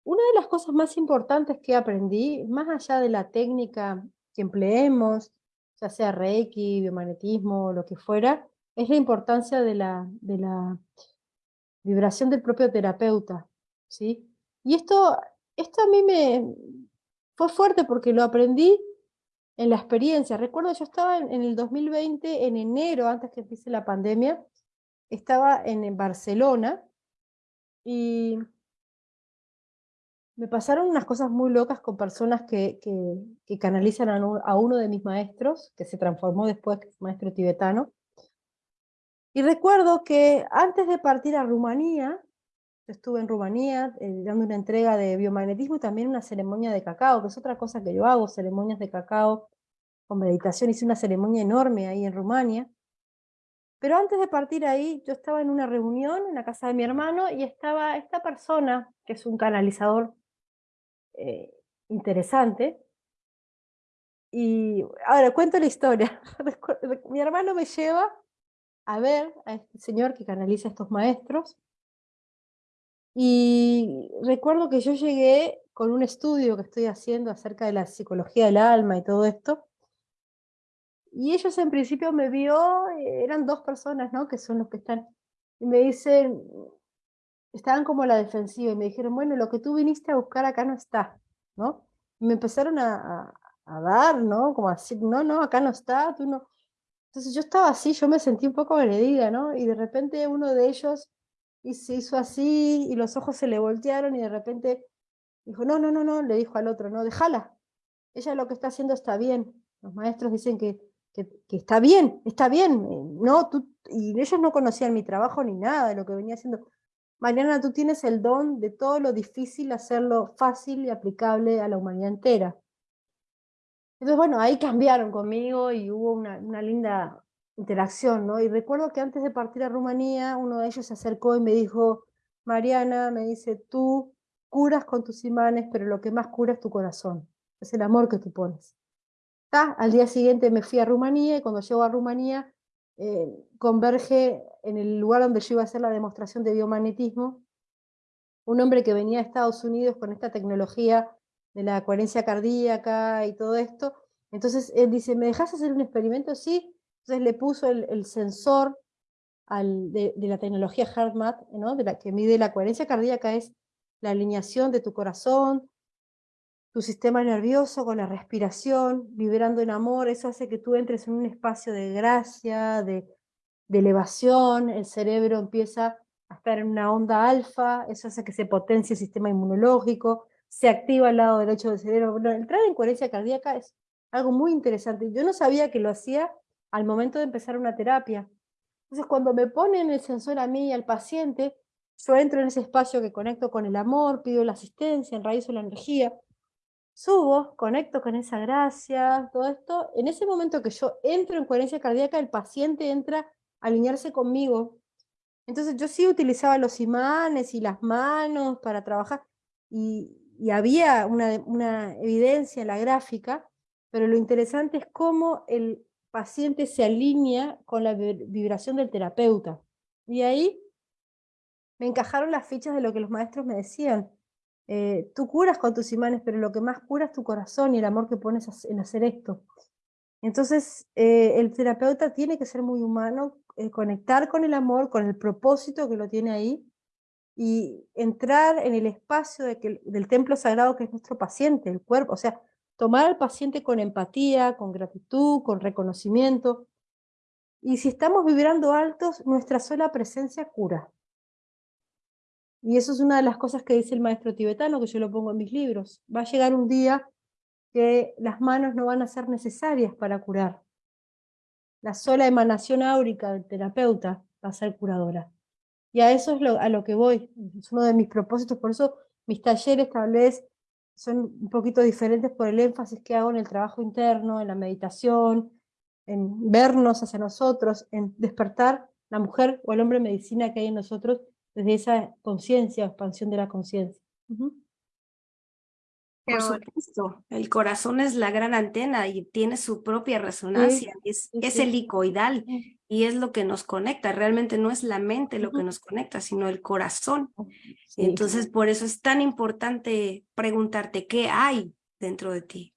una de las cosas más importantes que aprendí, más allá de la técnica que empleemos, ya sea Reiki, biomagnetismo, lo que fuera, es la importancia de la, de la vibración del propio terapeuta, ¿sí? Y esto, esto a mí me fue fuerte porque lo aprendí en la experiencia. Recuerdo, yo estaba en, el 2020, en enero, antes que empiece la pandemia, estaba en, Barcelona y me pasaron unas cosas muy locas con personas que, que, canalizan a, uno de mis maestros, que se transformó después, maestro tibetano. Y recuerdo que antes de partir a Rumanía, yo estuve en Rumanía eh, dando una entrega de biomagnetismo y también una ceremonia de cacao, que es otra cosa que yo hago, ceremonias de cacao con meditación, hice una ceremonia enorme ahí en Rumania. Pero antes de partir ahí, yo estaba en una reunión en la casa de mi hermano y estaba esta persona, que es un canalizador eh, interesante, y ahora cuento la historia. mi hermano me lleva a ver a este señor que canaliza a estos maestros, y recuerdo que yo llegué con un estudio que estoy haciendo acerca de la psicología del alma y todo esto, y ellos en principio me vio, eh, eran dos personas, ¿no? Que son los que están, y me dicen, estaban como a la defensiva, y me dijeron, bueno, lo que tú viniste a buscar acá no está, ¿no? Me empezaron a, a, dar, ¿no? Como así, no, no, acá no está, tú no. Entonces yo estaba así, yo me sentí un poco agredida, ¿no? Y de repente uno de ellos y se hizo así, y los ojos se le voltearon, y de repente dijo, no, no, no, no, le dijo al otro, no, déjala, ella lo que está haciendo está bien. Los maestros dicen que que, está bien, está bien, eh, no, tú, y ellos no conocían mi trabajo ni nada de lo que venía haciendo. Mariana, tú tienes el don de todo lo difícil hacerlo fácil y aplicable a la humanidad entera. Entonces, bueno, ahí cambiaron conmigo y hubo una, linda interacción, ¿no? Y recuerdo que antes de partir a Rumanía, uno de ellos se acercó y me dijo, Mariana, me dice, tú curas con tus imanes, pero lo que más cura es tu corazón, es el amor que tú pones. ta, al día siguiente me fui a Rumanía y cuando llego a Rumanía eh, converge en el lugar donde yo iba a hacer la demostración de biomagnetismo, un hombre que venía de Estados Unidos con esta tecnología de la coherencia cardíaca y todo esto, entonces él dice, ¿me dejas hacer un experimento? Sí, entonces le puso el, sensor de, la tecnología HeartMath, ¿no? de la que mide la coherencia cardíaca, es la alineación de tu corazón, tu sistema nervioso con la respiración, vibrando en amor, eso hace que tú entres en un espacio de gracia, de, elevación, el cerebro empieza a estar en una onda alfa, eso hace que se potencie el sistema inmunológico, se activa el lado derecho del cerebro. Bueno, entrar en coherencia cardíaca es algo muy interesante. Yo no sabía que lo hacía al momento de empezar una terapia. Entonces, cuando me ponen el sensor a mí y al paciente, yo entro en ese espacio que conecto con el amor, pido la asistencia, enraizo la energía, subo, conecto con esa gracia, todo esto. En ese momento que yo entro en coherencia cardíaca, el paciente entra a alinearse conmigo. Entonces yo sí utilizaba los imanes y las manos para trabajar, y, había una, una evidencia en la gráfica, pero lo interesante es cómo el paciente se alinea con la vibración del terapeuta. Y ahí me encajaron las fichas de lo que los maestros me decían. Eh, tú curas con tus imanes, pero lo que más cura es tu corazón y el amor que pones en hacer esto. Entonces, eh, el terapeuta tiene que ser muy humano, eh, conectar con el amor, con el propósito que lo tiene ahí, y entrar en el espacio del templo sagrado que es nuestro paciente, el cuerpo, o sea, tomar al paciente con empatía, con gratitud, con reconocimiento. Y si estamos vibrando altos, nuestra sola presencia cura. Y eso es una de las cosas que dice el maestro tibetano, que yo lo pongo en mis libros. Va a llegar un día que las manos no van a ser necesarias para curar. La sola emanación áurica del terapeuta va a ser curadora. Y a eso es a lo que voy. Es uno de mis propósitos, por eso mis talleres tal vez son un poquito diferentes por el énfasis que hago en el trabajo interno, en la meditación, en vernos hacia nosotros, en despertar la mujer o el hombre medicina que hay en nosotros desde esa conciencia, expansión de la conciencia. Por supuesto, el corazón es la gran antena y tiene su propia resonancia, es, es helicoidal y es lo que nos conecta, realmente no es la mente lo que nos conecta, sino el corazón. Entonces, por eso es tan importante preguntarte qué hay dentro de ti,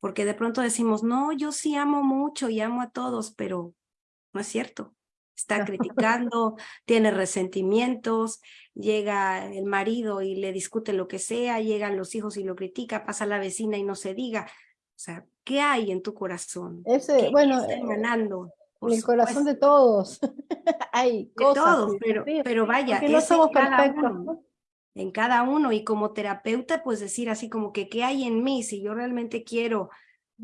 porque de pronto decimos, no, yo sí amo mucho y amo a todos, pero no es cierto está criticando, tiene resentimientos, llega el marido y le discute lo que sea, llegan los hijos y lo critica, pasa la vecina y no se diga. O sea, ¿qué hay en tu corazón? Ese, bueno, emanando? En el corazón de todos. hay de todos, pero, pero vaya, no somos perfectos. en cada uno y como terapeuta pues decir así como que qué hay en mí si yo realmente quiero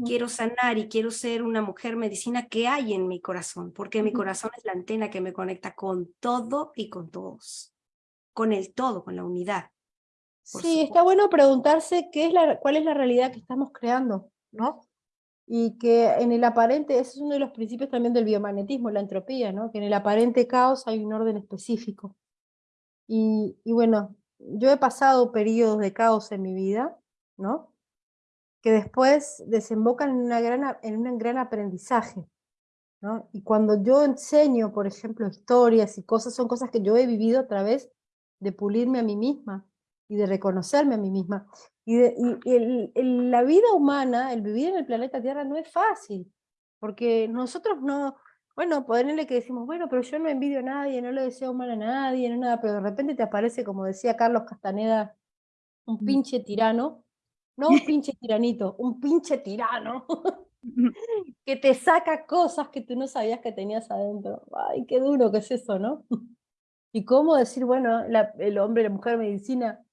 quiero sanar y quiero ser una mujer medicina, ¿qué hay en mi corazón? Porque mi corazón es la antena que me conecta con todo y con todos, con el todo, con la unidad. Sí, está bueno preguntarse qué es la, cuál es la realidad que estamos creando, ¿no? Y que en el aparente, ese es uno de los principios también del biomagnetismo, la entropía, ¿no? Que en el aparente caos hay un orden específico. Y, y bueno, yo he pasado periodos de caos en mi vida, ¿no? Que después desembocan en, una gran, en un gran aprendizaje. ¿no? Y cuando yo enseño, por ejemplo, historias y cosas, son cosas que yo he vivido a través de pulirme a mí misma y de reconocerme a mí misma. Y, la vida humana, el vivir en el planeta Tierra no es fácil, porque nosotros no, bueno, ponerle que decimos, bueno, pero yo no envidio a nadie, no le deseo mal a nadie, no nada, pero de repente te aparece, como decía Carlos Castaneda, un pinche tirano, no un pinche tiranito, un pinche tirano, que te saca cosas que tú no sabías que tenías adentro. Ay, qué duro que es eso, ¿no? Y cómo decir, bueno, el hombre, la mujer, medicina,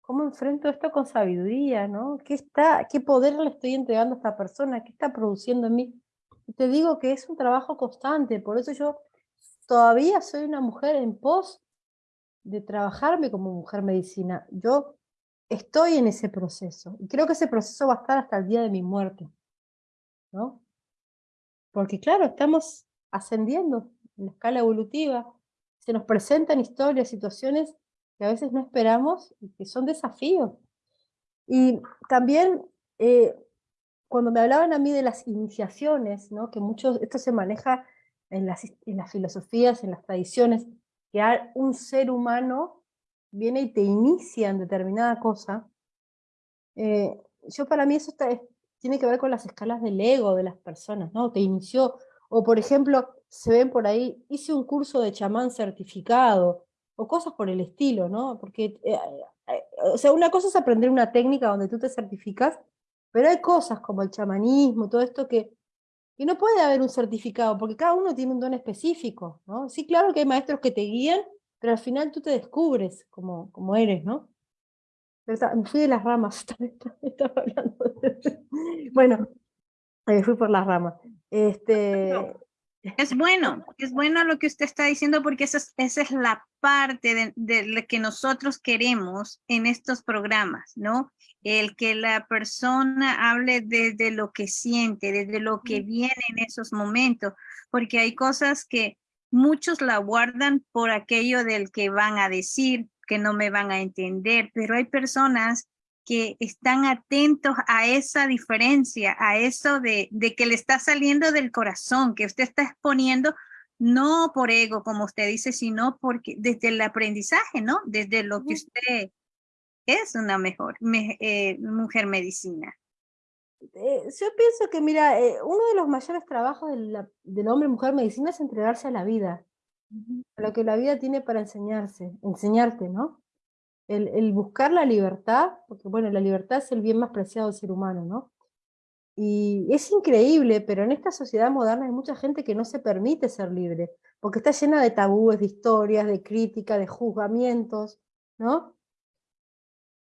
¿cómo enfrento esto con sabiduría, no? ¿Qué, está, ¿Qué poder le estoy entregando a esta persona? ¿Qué está produciendo en mí? Y te digo que es un trabajo constante, por eso yo todavía soy una mujer en pos de trabajarme como mujer medicina. Yo estoy en ese proceso. Y creo que ese proceso va a estar hasta el día de mi muerte. ¿no? Porque claro, estamos ascendiendo en la escala evolutiva. Se nos presentan historias, situaciones que a veces no esperamos y que son desafíos. Y también, eh, cuando me hablaban a mí de las iniciaciones, ¿no? que mucho, esto se maneja en las, en las filosofías, en las tradiciones, que un ser humano viene y te inicia en determinada cosa, eh, yo para mí eso tiene que ver con las escalas del ego de las personas, ¿no? Te inició, o por ejemplo, se ven por ahí, hice un curso de chamán certificado, o cosas por el estilo, ¿no? Porque, eh, eh, o sea, una cosa es aprender una técnica donde tú te certificas, pero hay cosas como el chamanismo, todo esto que, que no puede haber un certificado, porque cada uno tiene un don específico, ¿no? Sí, claro que hay maestros que te guían, pero al final tú te descubres como, como eres, ¿no? me fui de las ramas, estaba hablando Bueno, me fui por las ramas. Este, es bueno, es bueno lo que usted está diciendo porque esa es, esa es la parte de, de, que nosotros queremos en estos programas, ¿no? El que la persona hable desde lo que siente, desde lo que viene en esos momentos, porque hay cosas que muchos la guardan por aquello del que van a decir, que no me van a entender, pero hay personas que están atentos a esa diferencia, a eso de, de, que le está saliendo del corazón, que usted está exponiendo no por ego, como usted dice, sino porque desde el aprendizaje, ¿no? Desde lo que usted es una mejor eh, mujer medicina. Eh, yo pienso que, mira, eh, uno de los mayores trabajos del, del hombre-mujer medicina es entregarse a la vida, a lo que la vida tiene para enseñarse, enseñarte, ¿no? el, buscar la libertad, porque bueno, la libertad es el bien más preciado del ser humano, ¿no? Y es increíble, pero en esta sociedad moderna hay mucha gente que no se permite ser libre, porque está llena de tabúes, de historias, de crítica, de juzgamientos, ¿no?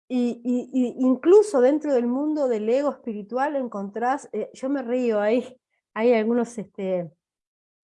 Y, incluso dentro del mundo del ego espiritual encontrás, eh, yo me río, hay, hay algunos, este,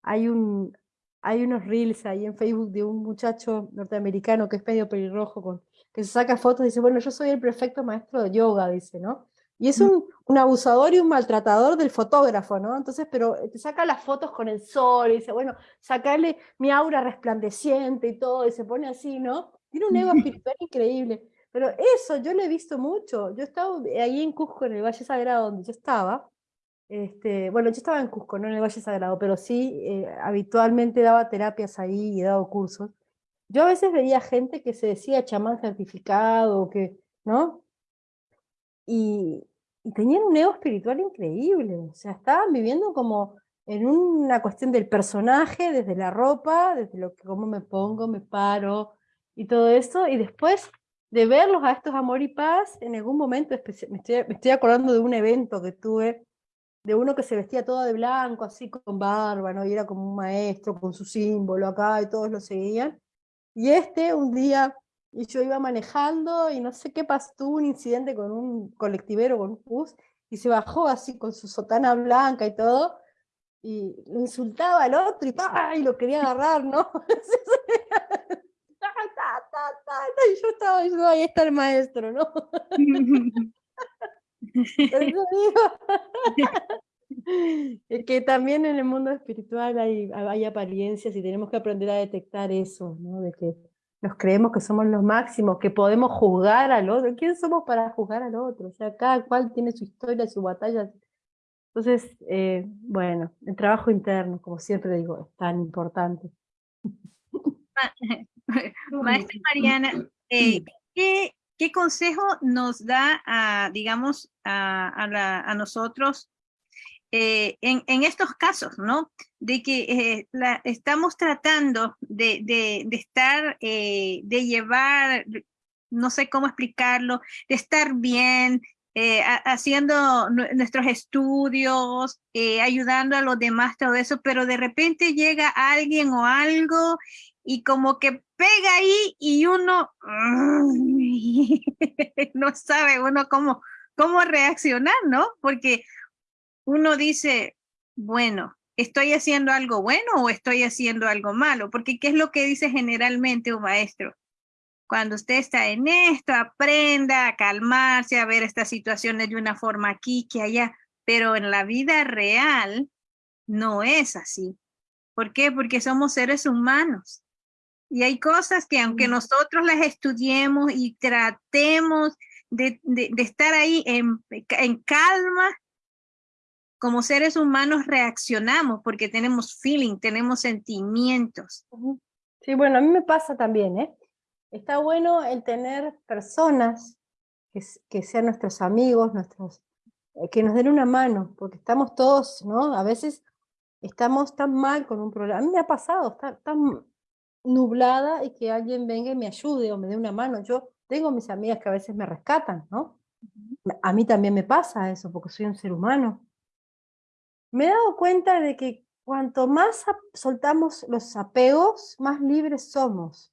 hay un, hay unos reels ahí en Facebook de un muchacho norteamericano que es medio pelirrojo con que se saca fotos y dice, bueno, yo soy el perfecto maestro de yoga, dice, ¿no? Y es mm. un, un, abusador y un maltratador del fotógrafo, ¿no? Entonces, pero te saca las fotos con el sol y dice, bueno, sacarle mi aura resplandeciente y todo, y se pone así, ¿no? Tiene un ego espiritual increíble. Pero eso yo lo he visto mucho. Yo estaba ahí en Cusco, en el Valle Sagrado, donde yo estaba. Este, bueno, yo estaba en Cusco, no en el Valle Sagrado, pero sí eh, habitualmente daba terapias ahí y he dado cursos. Yo a veces veía gente que se decía chamán certificado, que, ¿no? Y, tenían un ego espiritual increíble, o sea, estaban viviendo como en una cuestión del personaje, desde la ropa, desde lo que cómo me pongo, me paro y todo eso, y después de verlos a estos amor y paz, en algún momento, me estoy, me estoy acordando de un evento que tuve, de uno que se vestía todo de blanco, así con barba, ¿no? y era como un maestro con su símbolo acá, y todos lo seguían, y este un día, y yo iba manejando y no sé qué pasó, tuvo un incidente con un colectivero, con un bus, y se bajó así con su sotana blanca y todo, y lo insultaba al otro y, lo quería agarrar, ¿no? y yo estaba diciendo, ahí está el maestro, ¿no? que también en el mundo espiritual hay, hay apariencias y tenemos que aprender a detectar eso, ¿no? de que nos creemos que somos los máximos, que podemos juzgar al otro. ¿Quién somos para juzgar al otro? O sea, cada cual tiene su historia, su batalla. Entonces, eh, bueno, el trabajo interno, como siempre digo, es tan importante. Maestra Mariana, eh, ¿qué, ¿qué, consejo nos da, a, digamos, a, a, la, a nosotros eh, en, en, estos casos, ¿no? De que eh, la, estamos tratando de, de, de estar, de llevar, no sé cómo explicarlo, de estar bien, eh, haciendo nuestros estudios, eh, ayudando a los demás, todo eso, pero de repente llega alguien o algo y como que pega ahí y uno no sabe uno cómo, cómo reaccionar, ¿no? Porque uno dice, bueno, ¿estoy haciendo algo bueno o estoy haciendo algo malo? Porque ¿qué es lo que dice generalmente un maestro? Cuando usted está en esto, aprenda a calmarse, a ver estas situaciones de una forma aquí que allá, pero en la vida real no es así. ¿Por qué? Porque somos seres humanos. Y hay cosas que aunque nosotros las estudiemos y tratemos de, de, estar ahí en, en calma, como seres humanos reaccionamos porque tenemos feeling, tenemos sentimientos. Sí, bueno, a mí me pasa también, ¿eh? Está bueno el tener personas que, que sean nuestros amigos, nuestros, eh, que nos den una mano, porque estamos todos, ¿no? A veces estamos tan mal con un problema. A mí me ha pasado, está tan nublada y que alguien venga y me ayude o me dé una mano. Yo tengo mis amigas que a veces me rescatan, ¿no? A mí también me pasa eso, porque soy un ser humano. Me he dado cuenta de que cuanto más soltamos los apegos, más libres somos,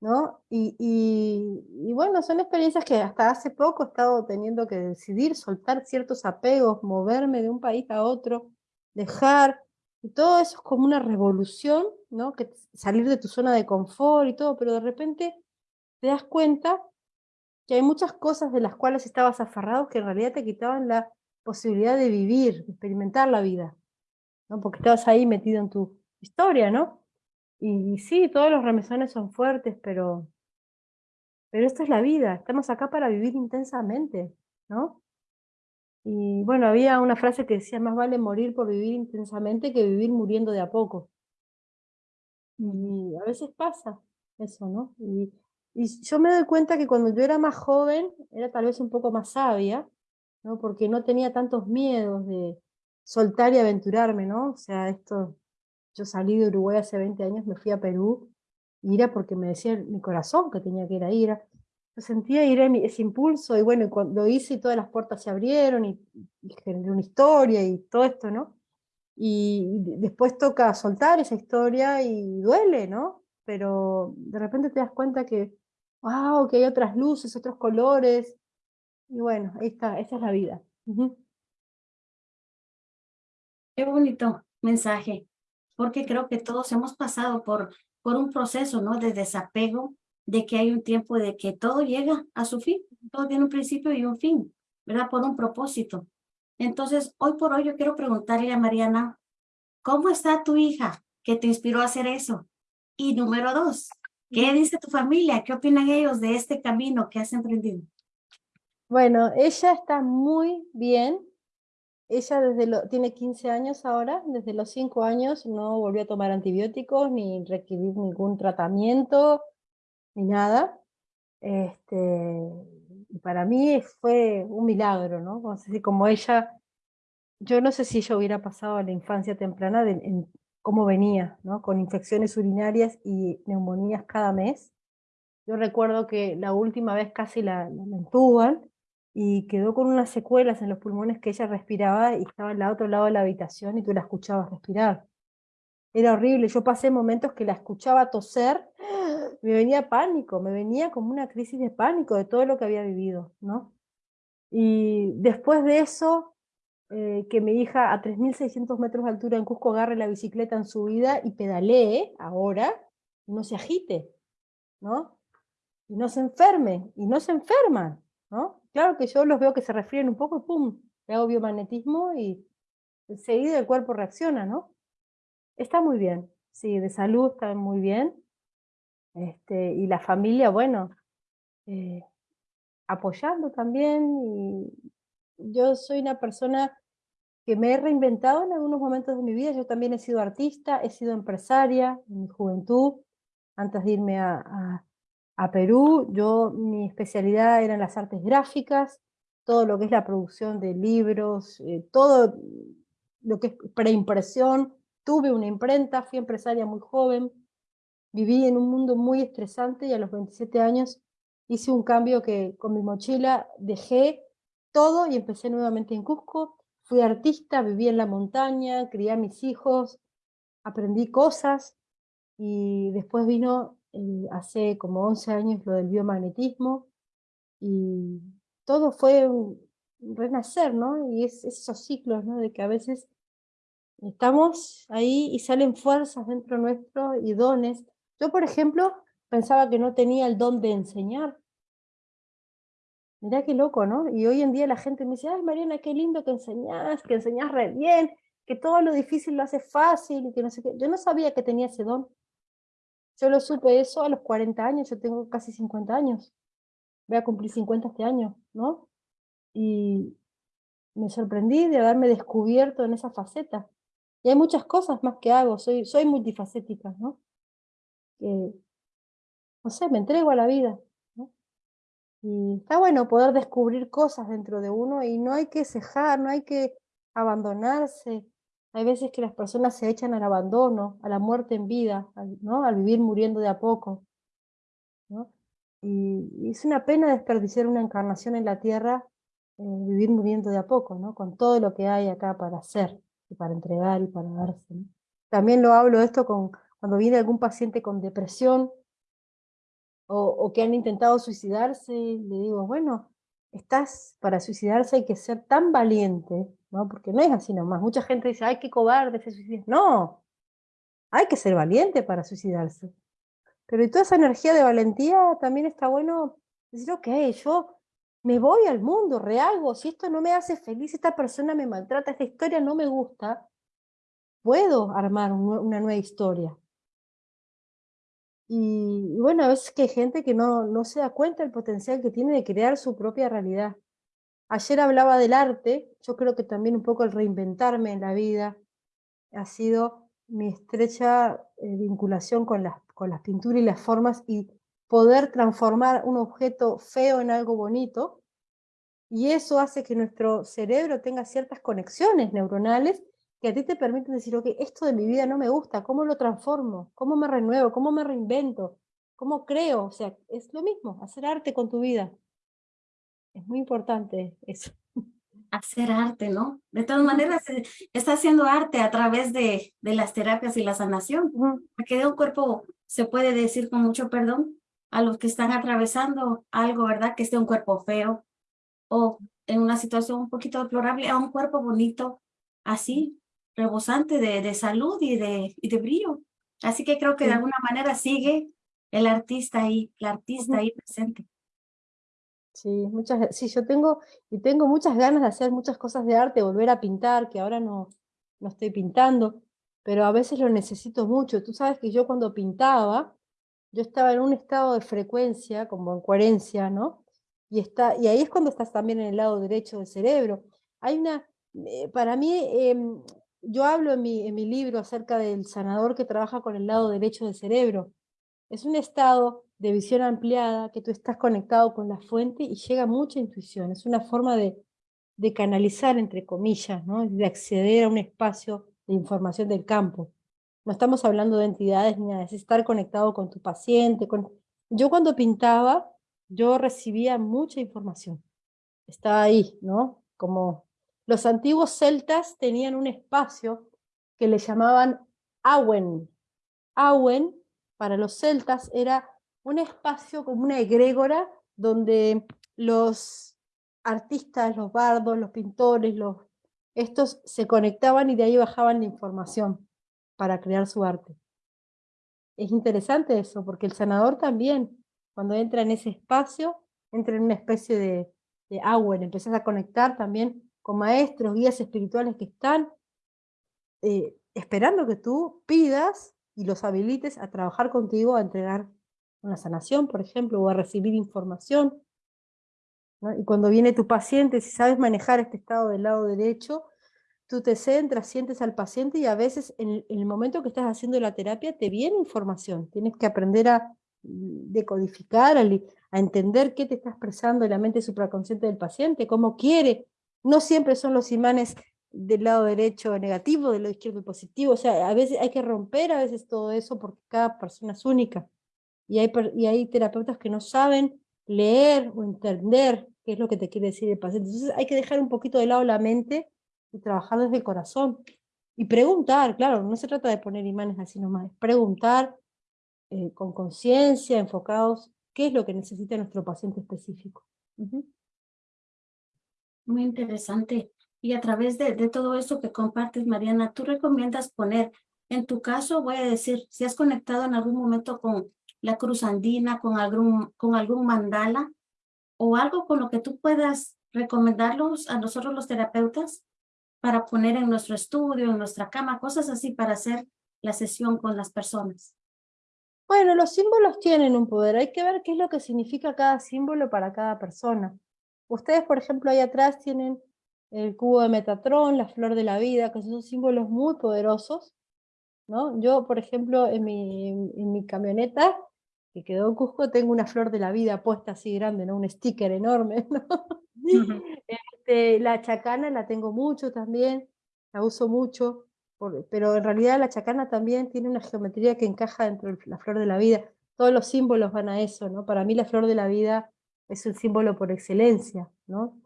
¿no? Y, y, bueno, son experiencias que hasta hace poco he estado teniendo que decidir soltar ciertos apegos, moverme de un país a otro, dejar, y todo eso es como una revolución, ¿no? Que salir de tu zona de confort y todo, pero de repente te das cuenta que hay muchas cosas de las cuales estabas aferrado que en realidad te quitaban la posibilidad de vivir, de experimentar la vida, ¿no? Porque estabas ahí metido en tu historia, ¿no? Y, sí, todos los remesones son fuertes, pero, pero esto es la vida, estamos acá para vivir intensamente, ¿no? Y bueno, había una frase que decía, más vale morir por vivir intensamente que vivir muriendo de a poco. Y a veces pasa eso, ¿no? Y, yo me doy cuenta que cuando yo era más joven, era tal vez un poco más sabia, ¿no? Porque no tenía tantos miedos de soltar y aventurarme, ¿no? O sea, esto, yo salí de Uruguay hace 20 años, me fui a Perú, y era porque me decía mi corazón que tenía que ir ahí, era, sentía ir ese impulso, y bueno, cuando lo hice y todas las puertas se abrieron, y, generé una historia y todo esto, ¿no? Y después toca soltar esa historia y duele, ¿no? Pero de repente te das cuenta que, wow, que hay otras luces, otros colores, y bueno, ahí está, esa es la vida. Qué bonito mensaje, porque creo que todos hemos pasado por, por un proceso, ¿no? De desapego, de que hay un tiempo de que todo llega a su fin, todo tiene un principio y un fin, ¿verdad? Por un propósito. Entonces, hoy por hoy yo quiero preguntarle a Mariana, ¿cómo está tu hija que te inspiró a hacer eso? Y número dos, ¿qué dice tu familia? ¿Qué opinan ellos de este camino que has emprendido? Bueno, ella está muy bien. Ella desde lo, tiene 15 años ahora, desde los 5 años no volvió a tomar antibióticos ni requerir ningún tratamiento ni nada. Este, para mí fue un milagro, ¿no? como ella, yo no sé si ella hubiera pasado a la infancia temprana de, en cómo venía, ¿no? Con infecciones urinarias y neumonías cada mes. Yo recuerdo que la última vez casi la, la entuban y quedó con unas secuelas en los pulmones que ella respiraba y estaba al otro lado de la habitación y tú la escuchabas respirar. Era horrible, yo pasé momentos que la escuchaba toser, me venía pánico, me venía como una crisis de pánico de todo lo que había vivido, ¿no? Y después de eso, eh, que mi hija a 3.600 metros de altura en Cusco agarre la bicicleta en su vida y pedalee ahora, y no se agite, ¿no? Y no se enferme, y no se enferman, ¿no? Claro que yo los veo que se resfrían un poco, pum, le hago biomagnetismo y enseguida el cuerpo reacciona, ¿no? Está muy bien, sí, de salud está muy bien. Este, y la familia, bueno, eh, apoyando también. Y yo soy una persona que me he reinventado en algunos momentos de mi vida. Yo también he sido artista, he sido empresaria en mi juventud, antes de irme a, a, Perú. Yo, mi especialidad eran las artes gráficas, todo lo que es la producción de libros, eh, todo lo que es preimpresión, Tuve una imprenta, fui empresaria muy joven, viví en un mundo muy estresante y a los 27 años hice un cambio que con mi mochila dejé todo y empecé nuevamente en Cusco. Fui artista, viví en la montaña, crié a mis hijos, aprendí cosas y después vino eh, hace como 11 años lo del biomagnetismo y todo fue un renacer, ¿no? Y es, esos ciclos, ¿no? De que a veces Estamos ahí y salen fuerzas dentro nuestro y dones. Yo, por ejemplo, pensaba que no tenía el don de enseñar. Mirá qué loco, ¿no? Y hoy en día la gente me dice, ay Mariana, qué lindo que enseñás, que enseñás re bien, que todo lo difícil lo haces fácil, y que no sé qué. Yo no sabía que tenía ese don. Yo lo supe eso a los 40 años, yo tengo casi 50 años. Voy a cumplir 50 este año, ¿no? Y, me sorprendí de haberme descubierto en esa faceta. Y hay muchas cosas más que hago, soy, soy multifacética, ¿no? No sé, me entrego a la vida. Y está bueno poder descubrir cosas dentro de uno y no hay que cejar, no hay que abandonarse. Hay veces que las personas se echan al abandono, a la muerte en vida, ¿no? al vivir muriendo de a poco. ¿no? Y, es una pena desperdiciar una encarnación en la tierra, eh, vivir muriendo de a poco, ¿no? con todo lo que hay acá para hacer, y para entregar y para darse. También lo hablo esto con, cuando viene algún paciente con depresión, o, que han intentado suicidarse, le digo, bueno, estás para suicidarse hay que ser tan valiente, ¿no? Porque no es así nomás. Mucha gente dice, ay, qué cobarde se suicida. No, hay que ser valiente para suicidarse. Pero y toda esa energía de valentía también está bueno decir, ok, yo me voy al mundo, rehago, si esto no me hace feliz, esta persona me maltrata, esta historia no me gusta, puedo armar una nueva historia. Y, bueno, a veces que hay gente que no, no se da cuenta del potencial que tiene de crear su propia realidad. Ayer hablaba del arte, yo creo que también un poco el reinventarme en la vida ha sido mi estrecha eh, vinculación con las, con las pinturas y las formas y poder transformar un objeto feo en algo bonito. Y eso hace que nuestro cerebro tenga ciertas conexiones neuronales que a ti te permiten decir, ok, esto de mi vida no me gusta, ¿cómo lo transformo? ¿Cómo me renuevo? ¿Cómo me reinvento? ¿Cómo creo? O sea, es lo mismo, hacer arte con tu vida. Es muy importante eso. Hacer arte, ¿no? De todas maneras, eh, está haciendo arte a través de, de las terapias y la sanación. Porque de un cuerpo, se puede decir con mucho perdón, a los que están atravesando algo, ¿verdad? Que esté un cuerpo feo o en una situación un poquito deplorable, a un cuerpo bonito, así, rebosante de, de salud y de, y de brillo. Así que creo que de alguna manera sigue el artista ahí, la artista ahí presente. Sí, muchas, sí, yo tengo, y tengo muchas ganas de hacer muchas cosas de arte, volver a pintar, que ahora no, no estoy pintando, pero a veces lo necesito mucho. Tú sabes que yo cuando pintaba, yo estaba en un estado de frecuencia, como en coherencia, ¿no? Y, está, y ahí es cuando estás también en el lado derecho del cerebro. Hay una, eh, para mí, em, yo hablo en mi, en mi libro acerca del sanador que trabaja con el lado derecho del cerebro. Es un estado de visión ampliada, que tú estás conectado con la fuente y llega mucha intuición. Es una forma de, de canalizar, entre comillas, ¿no? de acceder a un espacio de información del campo. No estamos hablando de entidades ni nada, es estar conectado con tu paciente. Yo cuando pintaba, yo recibía mucha información. Estaba ahí, ¿no? Como los antiguos celtas tenían un espacio que le llamaban Awen. Awen, para los celtas, era un espacio como una egrégora donde los artistas, los bardos, los pintores, los, estos se conectaban y de ahí bajaban la información para crear su arte. Es interesante eso, porque el sanador también, cuando entra en ese espacio, entra en una especie de, de Awen, empezás a conectar también con maestros, guías espirituales que están eh, esperando que tú pidas y los habilites a trabajar contigo, a entregar una sanación, por ejemplo, o a recibir información. Y cuando viene tu paciente, si sabes manejar este estado del lado derecho, tú te centras, sientes al paciente y a veces en el, momento que estás haciendo la terapia te viene información. Tienes que aprender a mm, decodificar, a, a entender qué te está expresando la mente supraconsciente del paciente, cómo quiere no siempre son los imanes del lado derecho negativo, del lado izquierdo positivo, o sea, a veces hay que romper a veces todo eso porque cada persona es única. Y hay, y hay terapeutas que no saben leer o entender qué es lo que te quiere decir el paciente. Entonces hay que dejar un poquito de lado la mente y trabajar desde el corazón. Y preguntar, claro, no se trata de poner imanes así nomás, es preguntar eh, con conciencia, enfocados, qué es lo que necesita nuestro paciente específico. Muy interesante. Y a través de, de todo eso que compartes, Mariana, ¿tú recomiendas poner, en tu caso, voy a decir, si has conectado en algún momento con la cruz andina, con algún, con algún mandala, o algo con lo que tú puedas recomendarlos a nosotros los terapeutas para poner en nuestro estudio, en nuestra cama, cosas así para hacer la sesión con las personas? Bueno, los símbolos tienen un poder, hay que ver qué es lo que significa cada símbolo para cada persona. Ustedes, por ejemplo, ahí atrás tienen el cubo de Metatrón, la flor de la vida, que son símbolos muy poderosos, ¿no? Yo, por ejemplo, en mi, en mi camioneta, que quedó en Cusco, tengo una flor de la vida puesta así grande, ¿no? Un sticker enorme, ¿no? Este, la chacana la tengo mucho también, la uso mucho, pero en realidad la chacana también tiene una geometría que encaja dentro de la flor de la vida. Todos los símbolos van a eso, ¿no? Para mí la flor de la vida es un símbolo por excelencia, ¿no?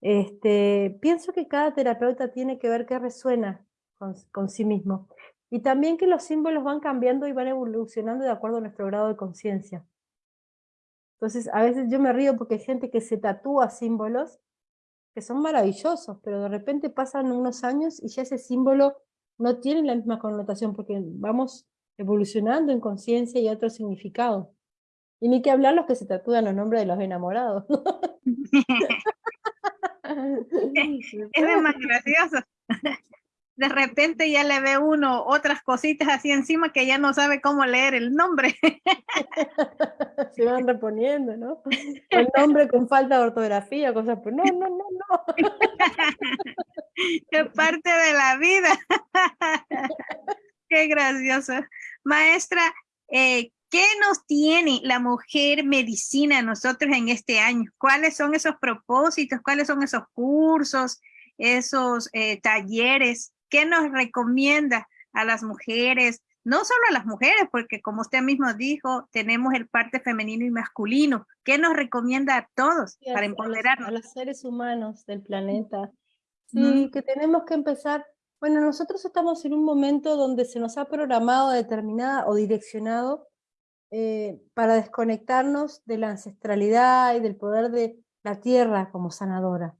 Este, pienso que cada terapeuta tiene que ver qué resuena con, con sí mismo. Y también que los símbolos van cambiando y van evolucionando de acuerdo a nuestro grado de conciencia. Entonces, a veces yo me río porque hay gente que se tatúa símbolos que son maravillosos, pero de repente pasan unos años y ya ese símbolo no tiene la misma connotación porque vamos evolucionando en conciencia y otro significado. Y ni que hablar los que se tatúan los nombres de los enamorados. es más gracioso de repente ya le ve uno otras cositas así encima que ya no sabe cómo leer el nombre. Se van reponiendo, ¿no? El nombre con falta de ortografía, cosas, pues no, no, no, no. Qué parte de la vida. Qué gracioso. Maestra, eh, ¿qué nos tiene la mujer medicina nosotros en este año? ¿Cuáles son esos propósitos? ¿Cuáles son esos cursos? esos eh, talleres ¿Qué nos recomienda a las mujeres? No solo a las mujeres, porque como usted mismo dijo, tenemos el parte femenino y masculino. ¿Qué nos recomienda a todos para empoderarnos? A los, seres humanos del planeta. Sí, que tenemos que empezar. Bueno, nosotros estamos en un momento donde se nos ha programado determinada o direccionado eh, para desconectarnos de la ancestralidad y del poder de la tierra como sanadora.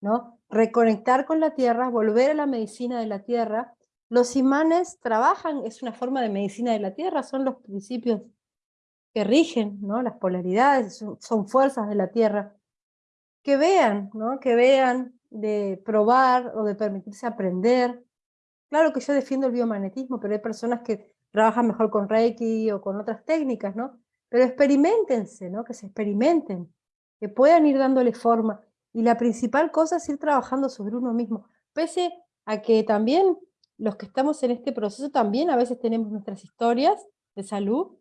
¿no? Reconectar con la tierra, volver a la medicina de la tierra. Los imanes trabajan, es una forma de medicina de la tierra, son los principios que rigen, ¿no? Las polaridades, son, fuerzas de la tierra. Que vean, ¿no? Que vean de probar o de permitirse aprender. Claro que yo defiendo el biomagnetismo, pero hay personas que trabajan mejor con Reiki o con otras técnicas, ¿no? Pero experimentense, ¿no? Que se experimenten, que puedan ir dándole forma. Y la principal cosa es ir trabajando sobre uno mismo, pese a que también los que estamos en este proceso también a veces tenemos nuestras historias de salud,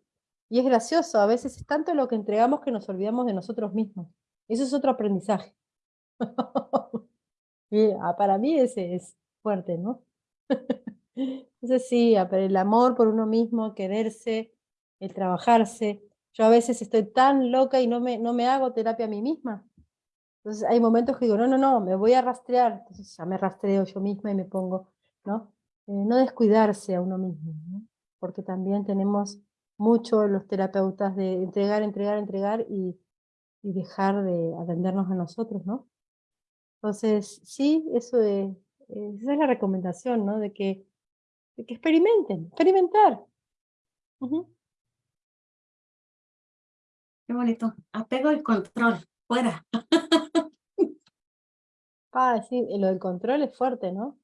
y es gracioso, a veces es tanto lo que entregamos que nos olvidamos de nosotros mismos. Eso es otro aprendizaje. y, ah, para mí ese es fuerte, ¿no? Entonces sí, el amor por uno mismo, quererse, el trabajarse. Yo a veces estoy tan loca y no me, no me hago terapia a mí misma. Entonces hay momentos que digo, no, no, no, me voy a rastrear, entonces ya me rastreo yo misma y me pongo, ¿no? Eh, no descuidarse a uno mismo, ¿no? porque también tenemos mucho los terapeutas de entregar, entregar, entregar y, y dejar de atendernos a nosotros, ¿no? Entonces, sí, eso es, esa es la recomendación, ¿no? De que, de que experimenten, experimentar. Qué bonito. Apego y control, fuera. Ah, sí, lo del control es fuerte, ¿no?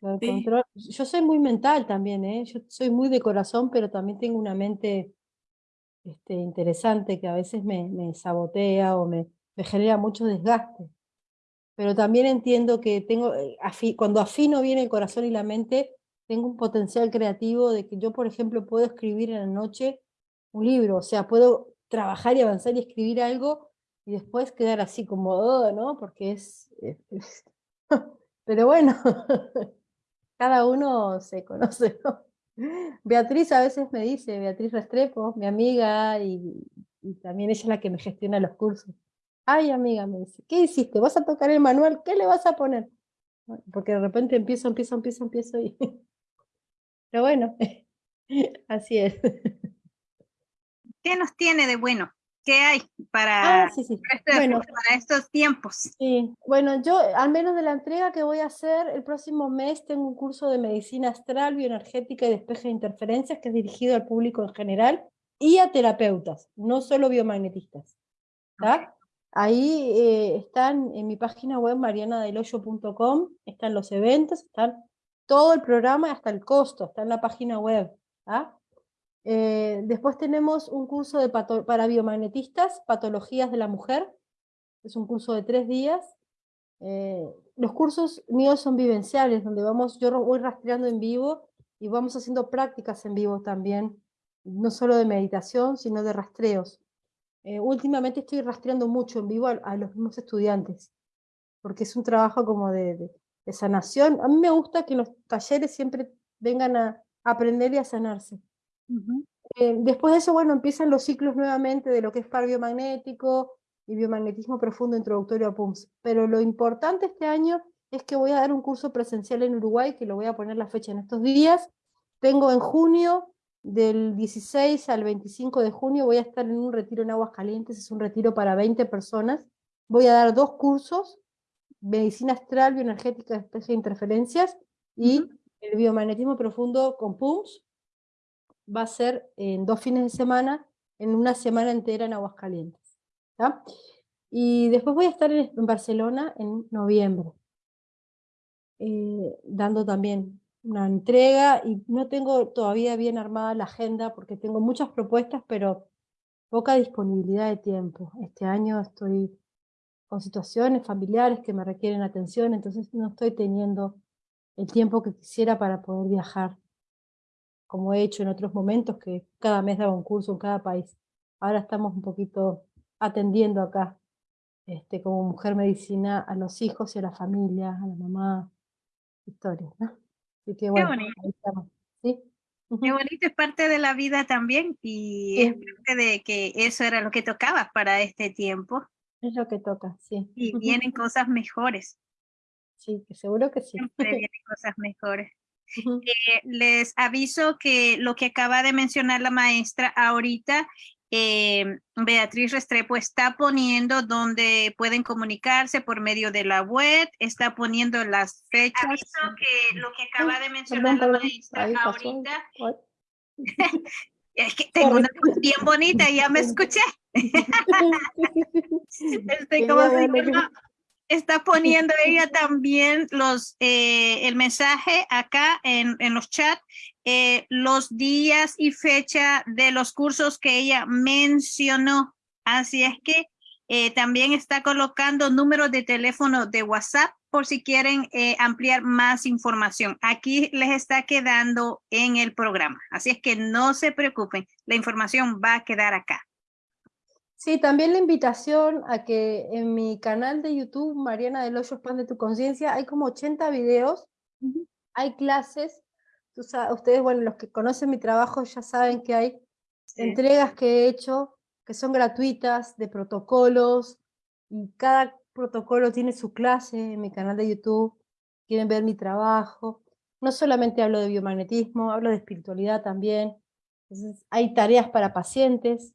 Lo del control. Yo soy muy mental también, ¿eh? Yo soy muy de corazón, pero también tengo una mente este, interesante que a veces me, me sabotea o me, me genera mucho desgaste. Pero también entiendo que tengo, eh, cuando afino bien el corazón y la mente, tengo un potencial creativo de que yo, por ejemplo, puedo escribir en la noche un libro, o sea, puedo trabajar y avanzar y escribir algo y después quedar así como, oh, ¿no? Porque es... Pero bueno, cada uno se conoce, ¿no? Beatriz a veces me dice, Beatriz Restrepo, mi amiga, y, también ella es la que me gestiona los cursos. Ay, amiga, me dice, ¿qué hiciste? ¿Vas a tocar el manual? ¿Qué le vas a poner? Porque de repente empiezo, empiezo, empiezo, empiezo y... Pero bueno, así es. ¿Qué nos tiene de bueno? ¿Qué hay para, ah, este para estos tiempos? Sí, bueno, yo al menos de la entrega que voy a hacer el próximo mes tengo un curso de medicina astral, bioenergética y despeje de interferencias que es dirigido al público en general y a terapeutas, no solo biomagnetistas. Ahí eh, están en mi página web marianadeloyo.com, están los eventos, están todo el programa hasta el costo, está en la página web. Eh, después tenemos un curso de para biomagnetistas, patologías de la mujer. Es un curso de tres días. Eh, los cursos míos son vivenciales, donde vamos, yo voy rastreando en vivo y vamos haciendo prácticas en vivo también, no solo de meditación, sino de rastreos. Eh, últimamente estoy rastreando mucho en vivo a, los mismos estudiantes, porque es un trabajo como de, sanación. A mí me gusta que los talleres siempre vengan a, aprender y a sanarse. Eh, después de eso, bueno, empiezan los ciclos nuevamente de lo que es par biomagnético y biomagnetismo profundo introductorio a PUMS. Pero lo importante este año es que voy a dar un curso presencial en Uruguay, que lo voy a poner la fecha en estos días. Tengo en junio, del 16 al 25 de junio, voy a estar en un retiro en Aguas Calientes, es un retiro para 20 personas. Voy a dar dos cursos, medicina astral, bioenergética, especie de interferencias, y el biomagnetismo profundo con PUMS, va a ser en dos fines de semana, en una semana entera en Aguascalientes. Y después voy a estar en, Barcelona en noviembre, eh, dando también una entrega, y no tengo todavía bien armada la agenda, porque tengo muchas propuestas, pero poca disponibilidad de tiempo. Este año estoy con situaciones familiares que me requieren atención, entonces no estoy teniendo el tiempo que quisiera para poder viajar como he hecho en otros momentos, que cada mes daba un curso en cada país. Ahora estamos un poquito atendiendo acá, este, como mujer medicina, a los hijos y a la familia, a la mamá, historias, ¿no? Así que bueno, Qué bonito. ¿sí? Qué bonito, es parte de la vida también, y es parte de que eso era lo que tocaba para este tiempo. Es lo que toca, sí. Y vienen cosas mejores. Sí, que seguro que sí. Siempre vienen cosas mejores. Eh, les aviso que lo que acaba de mencionar la maestra ahorita, eh, Beatriz Restrepo está poniendo donde pueden comunicarse por medio de la web, está poniendo las fechas. Aviso que lo que acaba de mencionar la maestra ahorita. es que tengo una voz bien bonita, ya me escuché. este, como está poniendo ella también los, eh, el mensaje acá en, en los chats, eh, los días y fecha de los cursos que ella mencionó. Así es que eh, también está colocando números de teléfono de WhatsApp por si quieren ampliar más información. Aquí les está quedando en el programa. Así es que no se preocupen, la información va a quedar acá. Sí, también la invitación a que en mi canal de YouTube, Mariana del Hoyo Pan de tu Conciencia, hay como 80 videos, hay clases, ustedes, bueno, los que conocen mi trabajo ya saben que hay entregas que he hecho que son gratuitas, de protocolos, y cada protocolo tiene su clase en mi canal de YouTube, quieren ver mi trabajo, no solamente hablo de biomagnetismo, hablo de espiritualidad también, hay tareas para pacientes,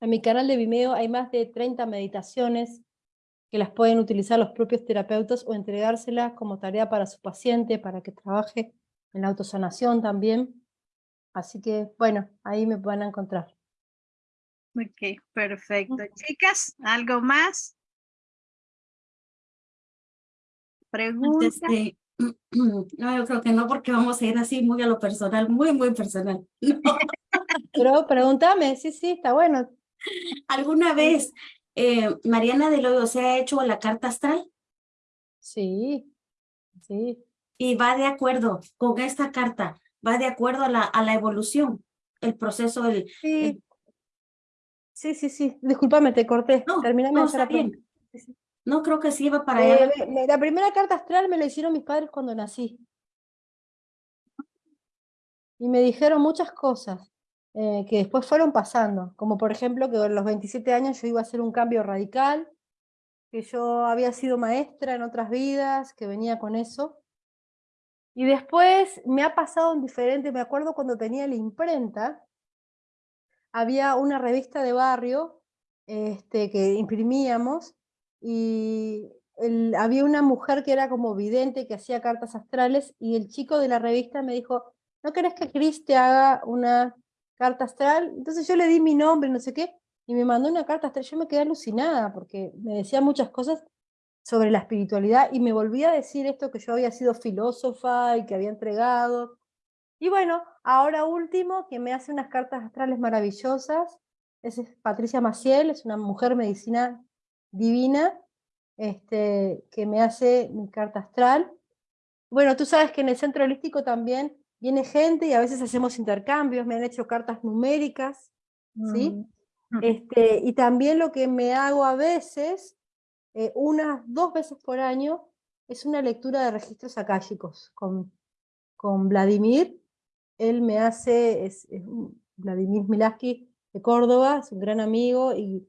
en mi canal de Vimeo hay más de 30 meditaciones que las pueden utilizar los propios terapeutas o entregárselas como tarea para su paciente, para que trabaje en la autosanación también. Así que, bueno, ahí me van a encontrar. Ok, perfecto. Chicas, ¿algo más? ¿Preguntas? Este, no, yo creo que no, porque vamos a ir así muy a lo personal, muy, muy personal. Pero pregúntame, sí, sí, está bueno. ¿Alguna vez eh, Mariana del Hoyo se ha hecho la carta astral? Sí, sí. Y va de acuerdo con esta carta, va de acuerdo a la, a la evolución, el proceso del... Sí, sí, sí, sí. Discúlpame, te corté. No, no, está bien. No, creo que iba para. Eh, la primera carta astral me la hicieron mis padres cuando nací. Y me dijeron muchas cosas. Eh, que después fueron pasando, como por ejemplo que a los 27 años yo iba a hacer un cambio radical, que yo había sido maestra en otras vidas, que venía con eso. Y después me ha pasado en diferente, me acuerdo cuando tenía la imprenta, había una revista de barrio este, que imprimíamos y había una mujer que era como vidente, que hacía cartas astrales, y el chico de la revista me dijo, ¿no querés que Cris te haga una carta astral. Entonces yo le di mi nombre, no sé qué, y me mandó una carta astral. Yo me quedé alucinada porque me decía muchas cosas sobre la espiritualidad y me volvía a decir esto que yo había sido filósofa y que había entregado. Y bueno, ahora último, que me hace unas cartas astrales maravillosas, es Patricia Maciel, es una mujer medicina divina, este, que me hace mi carta astral. Bueno, tú sabes que en el centro holístico también viene gente y a veces hacemos intercambios, me han hecho cartas numéricas, ¿sí? Mm. Este, y también lo que me hago a veces, eh, unas dos veces por año, es una lectura de registros akáshicos con, con Vladimir. Él me hace, es, es Vladimir Milaski de Córdoba, es un gran amigo y,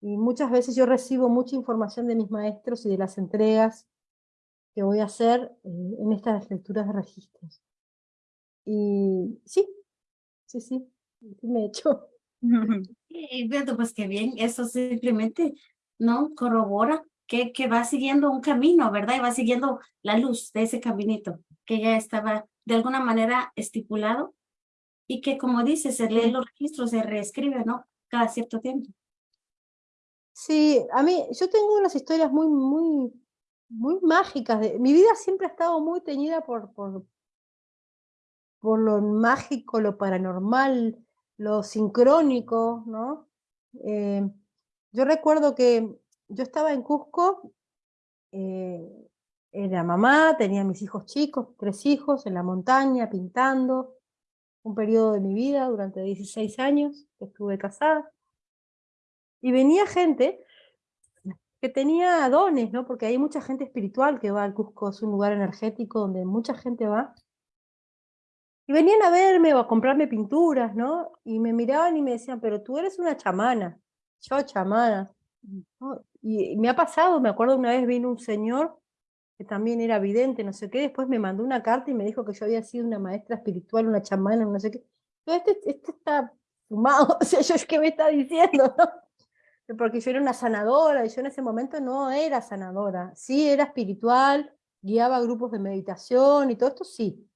y muchas veces yo recibo mucha información de mis maestros y de las entregas que voy a hacer eh, en estas lecturas de registros. Y sí, sí, sí, me he hecho. Beto, pues qué bien, eso simplemente, ¿no? Corrobora que, que va siguiendo un camino, ¿verdad? Y va siguiendo la luz de ese caminito que ya estaba de alguna manera estipulado y que como dice, se lee los registros, se reescribe, ¿no? Cada cierto tiempo. Sí, a mí, yo tengo unas historias muy, muy, muy mágicas. De, mi vida siempre ha estado muy teñida por, por, por lo mágico, lo paranormal, lo sincrónico, ¿no? Eh, yo recuerdo que yo estaba en Cusco, eh, era mamá, tenía mis hijos chicos, tres hijos, en la montaña, pintando, un periodo de mi vida durante 16 años que estuve casada. Y venía gente que tenía dones, ¿no? Porque hay mucha gente espiritual que va al Cusco, es un lugar energético donde mucha gente va. Y venían a verme o a comprarme pinturas, ¿no? Y me miraban y me decían, pero tú eres una chamana. Yo, chamana. ¿no? Y, y me ha pasado, me acuerdo una vez vino un señor que también era vidente, no sé qué, después me mandó una carta y me dijo que yo había sido una maestra espiritual, una chamana, no sé qué. Pero este, este está fumado, o sea, yo, ¿qué me está diciendo? no? Porque yo era una sanadora, y yo en ese momento no era sanadora. Sí, era espiritual, guiaba grupos de meditación y todo esto, sí.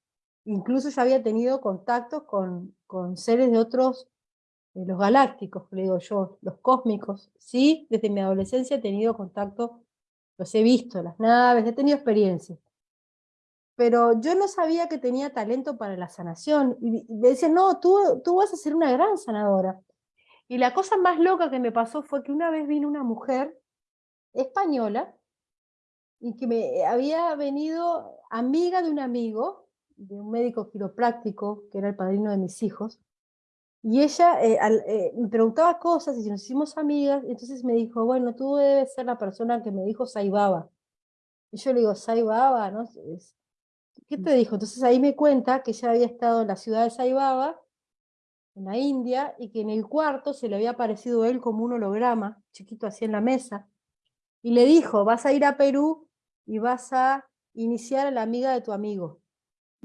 Incluso ya había tenido contactos con, con seres de otros, de los galácticos, le digo yo, los cósmicos. Sí, desde mi adolescencia he tenido contacto, los he visto, las naves, he tenido experiencias. Pero yo no sabía que tenía talento para la sanación. Y me decían, no, tú, tú vas a ser una gran sanadora. Y la cosa más loca que me pasó fue que una vez vino una mujer española y que me había venido amiga de un amigo, de un médico quiropráctico, que era el padrino de mis hijos, y ella eh, al- eh, me preguntaba cosas y nos hicimos amigas, y entonces me dijo, bueno, tú debes ser la persona que me dijo Saibaba. Y yo le digo, Saibaba, ¿no? ¿Qué te dijo? Entonces ahí me cuenta que ella había estado en la ciudad de Saibaba, en la India, y que en el cuarto se le había aparecido él como un holograma, chiquito así en la mesa, y le dijo, vas a ir a Perú y vas a iniciar a la amiga de tu amigo.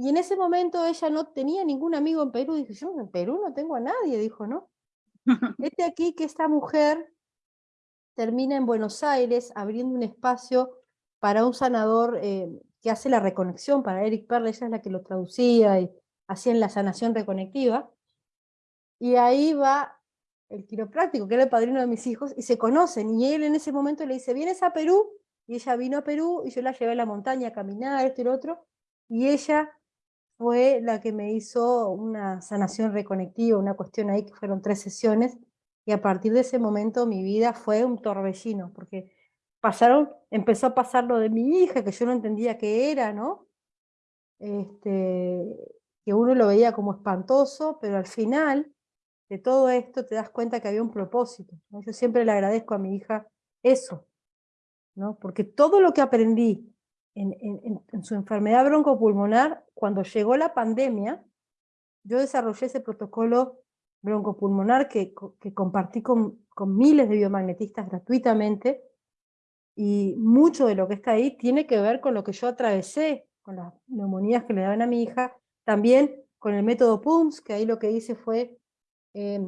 Y en ese momento ella no tenía ningún amigo en Perú, dijo, yo en Perú no tengo a nadie, dijo, ¿no? Este aquí que esta mujer termina en Buenos Aires abriendo un espacio para un sanador eh, que hace la reconexión, para Eric Perle, ella es la que lo traducía y hacían la sanación reconectiva. Y ahí va el quiropráctico, que era el padrino de mis hijos, y se conocen. Y él en ese momento le dice, ¿vienes a Perú? Y ella vino a Perú, y yo la llevé a la montaña a caminar, esto y lo otro. Y ella fue la que me hizo una sanación reconectiva, una cuestión ahí que fueron tres sesiones. Y a partir de ese momento mi vida fue un torbellino, porque pasaron, empezó a pasar lo de mi hija, que yo no entendía qué era, ¿no? Este, que uno lo veía como espantoso, pero al final de todo esto te das cuenta que había un propósito. Yo siempre le agradezco a mi hija eso, ¿no? porque todo lo que aprendí en, su enfermedad broncopulmonar, cuando llegó la pandemia, yo desarrollé ese protocolo broncopulmonar que, que compartí con, miles de biomagnetistas gratuitamente, y mucho de lo que está ahí tiene que ver con lo que yo atravesé, con las neumonías que le daban a mi hija, también con el método PUMS, que ahí lo que hice fue eh,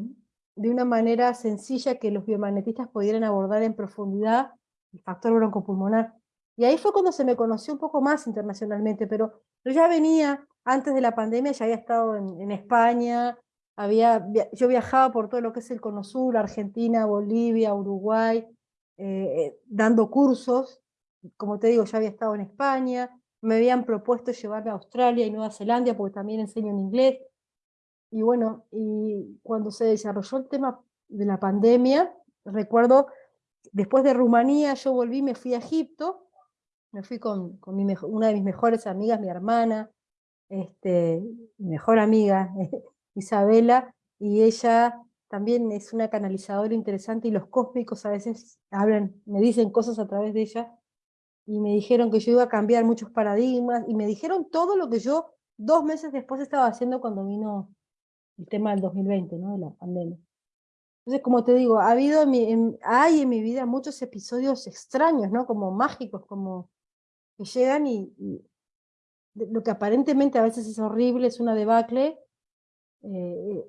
de una manera sencilla que los biomagnetistas pudieran abordar en profundidad el factor broncopulmonar. Y ahí fue cuando se me conoció un poco más internacionalmente, pero yo ya venía, antes de la pandemia, ya había estado en, en España, había, yo viajaba por todo lo que es el Cono Sur, Argentina, Bolivia, Uruguay, eh, eh, dando cursos, como te digo, ya había estado en España, me habían propuesto llevarme a Australia y Nueva Zelanda porque también enseño en inglés, y bueno, y cuando se desarrolló el tema de la pandemia, recuerdo después de Rumanía yo volví, me fui a Egipto, me fui con, mi una de mis mejores amigas, mi hermana, este, mi mejor amiga, Isabela, y ella también es una canalizadora interesante y los cósmicos a veces hablan, me dicen cosas a través de ella, y me dijeron que yo iba a cambiar muchos paradigmas, y me dijeron todo lo que yo dos meses después estaba haciendo cuando vino el tema del 2020, ¿no? de la pandemia. Entonces, como te digo, ha habido hay en mi vida muchos episodios extraños, ¿no? Como mágicos, como que llegan y, lo que aparentemente a veces es horrible, es una debacle, eh,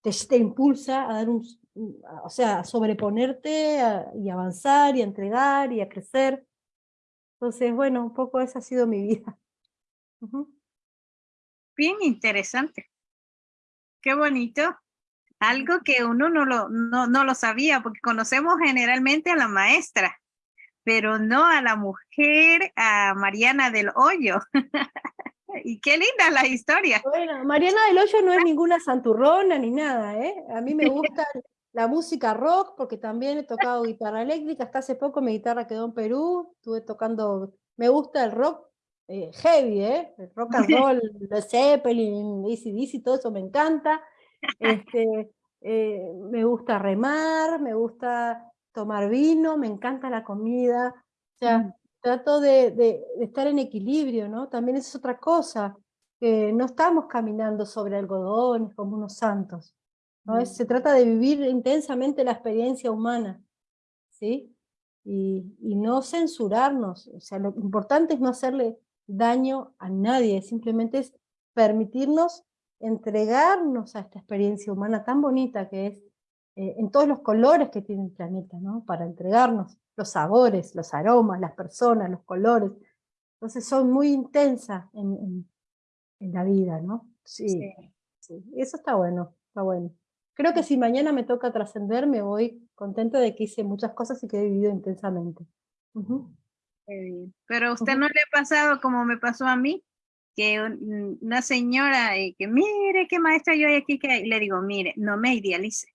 te, te, impulsa a dar un, o sea, a sobreponerte y avanzar y a entregar y a crecer. Entonces, bueno, un poco esa ha sido mi vida. Bien interesante. Qué bonito algo que uno no lo, no, no lo sabía, porque conocemos generalmente a la maestra, pero no a la mujer, a Mariana del Hoyo. y qué linda la historia. Bueno, Mariana del Hoyo no es ninguna santurrona ni nada, ¿eh? A mí me gusta la música rock, porque también he tocado guitarra eléctrica, hasta hace poco mi guitarra quedó en Perú, estuve tocando, me gusta el rock eh, heavy, ¿eh? El rock and roll, Zeppelin, DC, todo eso me encanta. Este, eh, me gusta remar, me gusta tomar vino, me encanta la comida, o sea, trato de, estar en equilibrio, ¿no? También es otra cosa, que no estamos caminando sobre algodones como unos santos, ¿no? se trata de vivir intensamente la experiencia humana, ¿sí? Y, y, no censurarnos, o sea, lo importante es no hacerle daño a nadie, simplemente es permitirnos entregarnos a esta experiencia humana tan bonita que es, eh, en todos los colores que tiene el planeta, ¿no? Para entregarnos los sabores, los aromas, las personas, los colores. Entonces son muy intensas en, en, la vida, ¿no? Sí, sí. Eso está bueno, está bueno. Creo que si mañana me toca trascender, me voy contenta de que hice muchas cosas y que he vivido intensamente. Pero a usted no le ha pasado como me pasó a mí, que una señora eh, que mire qué maestra yo hay aquí, que le digo, mire, no me idealice.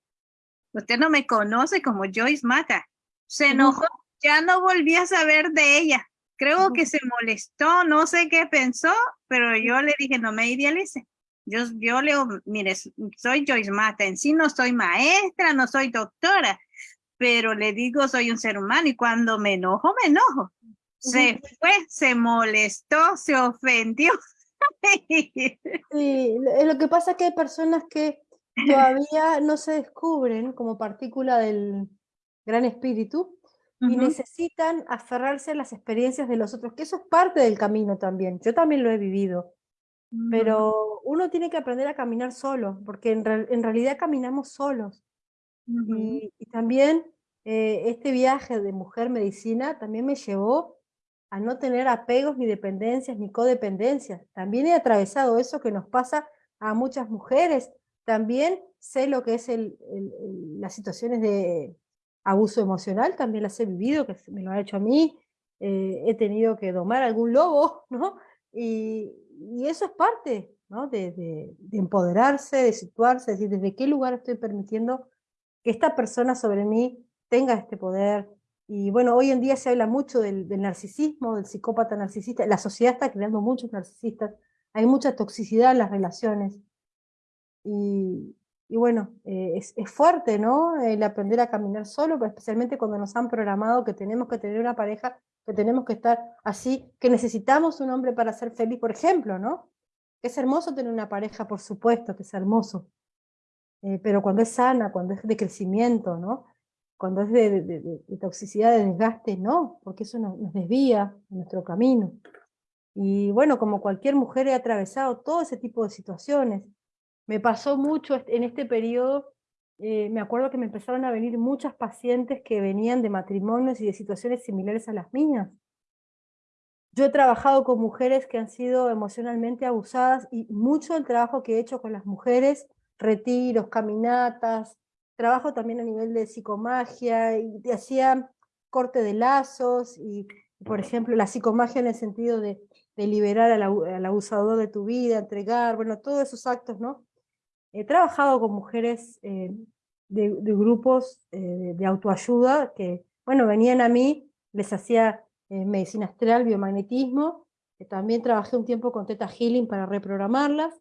Usted no me conoce como Joyce Mata. Se enojó, ya no volví a saber de ella. Creo que se molestó, no sé qué pensó, pero yo le dije, no me idealice. Yo, yo le digo, mire, soy Joyce Mata, en sí no soy maestra, no soy doctora, pero le digo, soy un ser humano y cuando me enojo, me enojo se fue, se molestó, se ofendió. Sí, lo que pasa es que hay personas que todavía no se descubren como partícula del gran espíritu y necesitan aferrarse a las experiencias de los otros, que eso es parte del camino también. Yo también lo he vivido. Pero uno tiene que aprender a caminar solo, porque en, realidad caminamos solos. y, también eh, este viaje de mujer medicina también me llevó a no tener apegos ni dependencias ni codependencias. También he atravesado eso que nos pasa a muchas mujeres. También sé lo que es el, las situaciones de abuso emocional, también las he vivido, que me lo ha hecho a mí. Eh, he tenido que domar algún lobo, ¿no? Y, eso es parte ¿no? de, de, empoderarse, de situarse, decir, desde qué lugar estoy permitiendo que esta persona sobre mí tenga este poder, y bueno, hoy en día se habla mucho del, narcisismo, del psicópata narcisista. La sociedad está creando muchos narcisistas. Hay mucha toxicidad en las relaciones. Y, bueno, eh, es, fuerte, ¿no? El aprender a caminar solo, pero especialmente cuando nos han programado que tenemos que tener una pareja, que tenemos que estar así, que necesitamos un hombre para ser feliz, por ejemplo, ¿no? Es hermoso tener una pareja, por supuesto que es hermoso. Eh, pero cuando es sana, cuando es de crecimiento, ¿no? Cuando es de, toxicidad, de desgaste, no, porque eso nos, desvía de nuestro camino. Y bueno, como cualquier mujer he atravesado todo ese tipo de situaciones. Me pasó mucho en este periodo, eh, me acuerdo que me empezaron a venir muchas pacientes que venían de matrimonios y de situaciones similares a las mías. Yo he trabajado con mujeres que han sido emocionalmente abusadas y mucho del trabajo que he hecho con las mujeres, retiros, caminatas, trabajo también a nivel de psicomagia, y hacía corte de lazos, y por ejemplo la psicomagia en el sentido de, liberar al, abusador de tu vida, entregar, bueno, todos esos actos, ¿no? He trabajado con mujeres eh, de, grupos eh, de autoayuda que bueno, venían a mí, les hacía eh, medicina astral, biomagnetismo, también trabajé un tiempo con Teta Healing para reprogramarlas,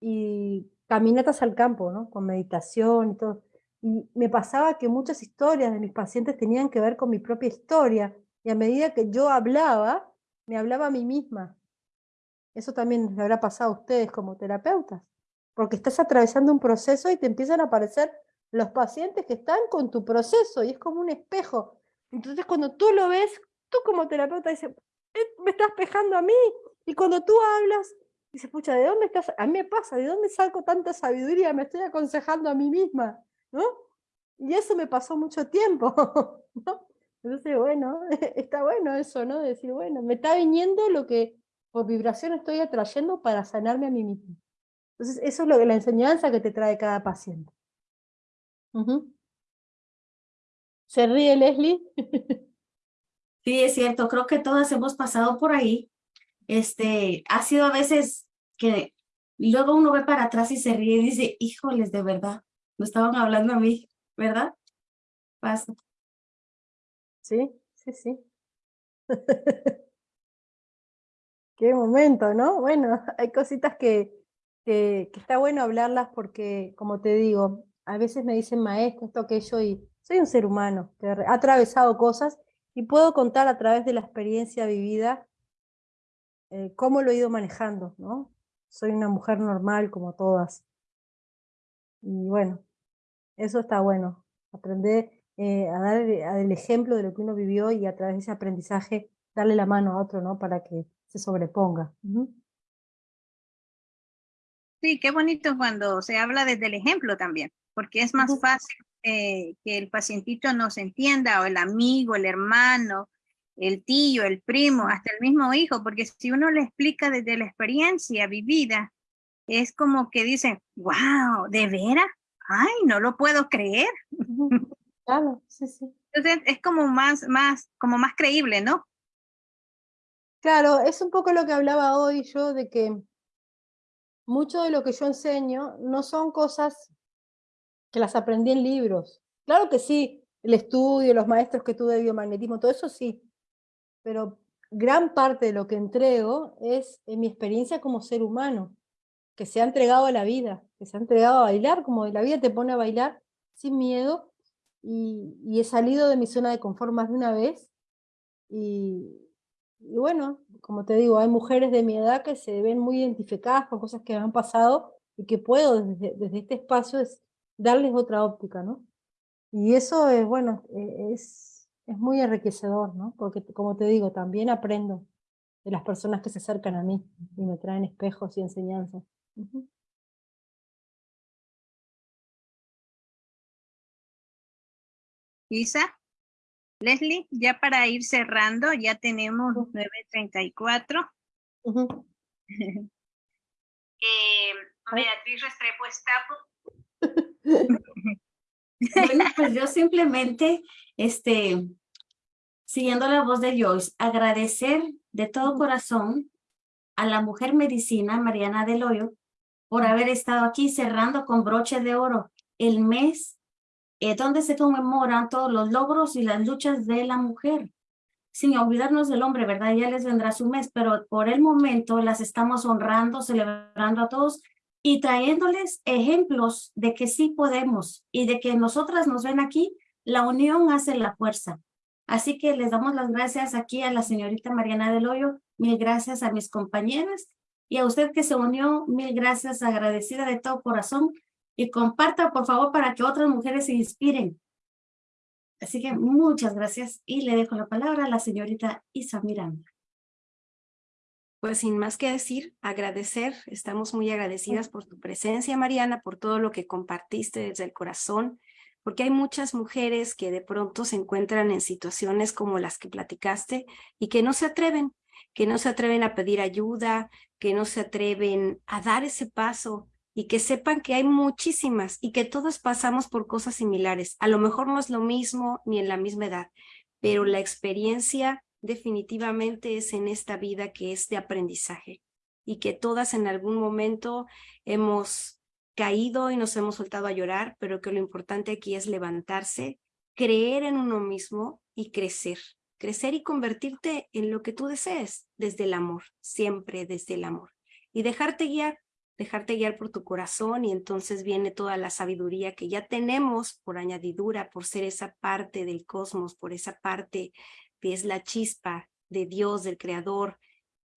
y caminatas al campo, ¿no? Con meditación y todo. Y me pasaba que muchas historias de mis pacientes tenían que ver con mi propia historia, y a medida que yo hablaba, me hablaba a mí misma. Eso también les habrá pasado a ustedes como terapeutas, porque estás atravesando un proceso y te empiezan a aparecer los pacientes que están con tu proceso, y es como un espejo. Entonces cuando tú lo ves, tú como terapeuta dices, eh, me estás espejando a mí, y cuando tú hablas, dices, pucha, ¿de dónde estás? A mí me pasa, ¿de dónde saco tanta sabiduría? Me estoy aconsejando a mí misma, ¿no? Y eso me pasó mucho tiempo, ¿no? Entonces, bueno, está bueno eso, ¿no? Decir, bueno, me está viniendo lo que por vibración estoy atrayendo para sanarme a mí mismo. Entonces, eso es lo que, la enseñanza que te trae cada paciente. ¿Se ríe Leslie? Sí, es cierto, creo que todas hemos pasado por ahí. Este, ha sido a veces que luego uno ve para atrás y se ríe y dice, híjoles, de verdad, no estaban hablando a mí, ¿verdad? Pasa. Sí, sí, sí. Qué momento, ¿no? Bueno, hay cositas que, que, está bueno hablarlas porque, como te digo, a veces me dicen maestro, esto, aquello, y soy un ser humano que ha atravesado cosas y puedo contar a través de la experiencia vivida eh, cómo lo he ido manejando, ¿no? Soy una mujer normal como todas. Y bueno, eso está bueno, aprender eh, a dar el ejemplo de lo que uno vivió y a través de ese aprendizaje darle la mano a otro, ¿no? Para que se sobreponga. Sí, qué bonito cuando se habla desde el ejemplo también, porque es más fácil eh, que el pacientito nos entienda, o el amigo, el hermano, el tío, el primo, hasta el mismo hijo, porque si uno le explica desde la experiencia vivida, es como que dice, wow, ¿de veras? Ay, no lo puedo creer. Claro, sí, sí. Entonces es como más, más, como más creíble, ¿no? Claro, es un poco lo que hablaba hoy yo de que mucho de lo que yo enseño no son cosas que las aprendí en libros. Claro que sí, el estudio, los maestros que tuve de biomagnetismo, todo eso sí, pero gran parte de lo que entrego es en mi experiencia como ser humano, que se ha entregado a la vida, que se ha entregado a bailar, como la vida te pone a bailar sin miedo, y, he salido de mi zona de confort más de una vez. Y, bueno, como te digo, hay mujeres de mi edad que se ven muy identificadas con cosas que han pasado y que puedo desde, este espacio es darles otra óptica, ¿no? Y eso es, bueno, e, es, es muy enriquecedor, ¿no? Porque como te digo, también aprendo de las personas que se acercan a mí y me traen espejos y enseñanzas. Isa, Leslie, ya para ir cerrando, ya tenemos 9.34. eh, Beatriz Restrepo está. bueno, pues yo simplemente, este, siguiendo la voz de Joyce, agradecer de todo corazón a la mujer medicina Mariana Del Hoyo por haber estado aquí cerrando con broche de oro el mes eh, donde se conmemoran todos los logros y las luchas de la mujer. Sin olvidarnos del hombre, ¿verdad? Ya les vendrá su mes, pero por el momento las estamos honrando, celebrando a todos y trayéndoles ejemplos de que sí podemos y de que nosotras nos ven aquí, la unión hace la fuerza. Así que les damos las gracias aquí a la señorita Mariana del Hoyo, mil gracias a mis compañeras y a usted que se unió, mil gracias, agradecida de todo corazón y comparta, por favor, para que otras mujeres se inspiren. Así que muchas gracias y le dejo la palabra a la señorita Isa Miranda. Pues sin más que decir, agradecer, estamos muy agradecidas por tu presencia, Mariana, por todo lo que compartiste desde el corazón, porque hay muchas mujeres que de pronto se encuentran en situaciones como las que platicaste y que no se atreven, que no se atreven a pedir ayuda, que no se atreven a dar ese paso y que sepan que hay muchísimas y que todos pasamos por cosas similares. A lo mejor no es lo mismo ni en la misma edad, pero la experiencia definitivamente es en esta vida que es de aprendizaje y que todas en algún momento hemos caído y nos hemos soltado a llorar, pero que lo importante aquí es levantarse, creer en uno mismo y crecer. Crecer y convertirte en lo que tú desees, desde el amor, siempre desde el amor. Y dejarte guiar, dejarte guiar por tu corazón y entonces viene toda la sabiduría que ya tenemos por añadidura, por ser esa parte del cosmos, por esa parte que es la chispa de Dios, del Creador,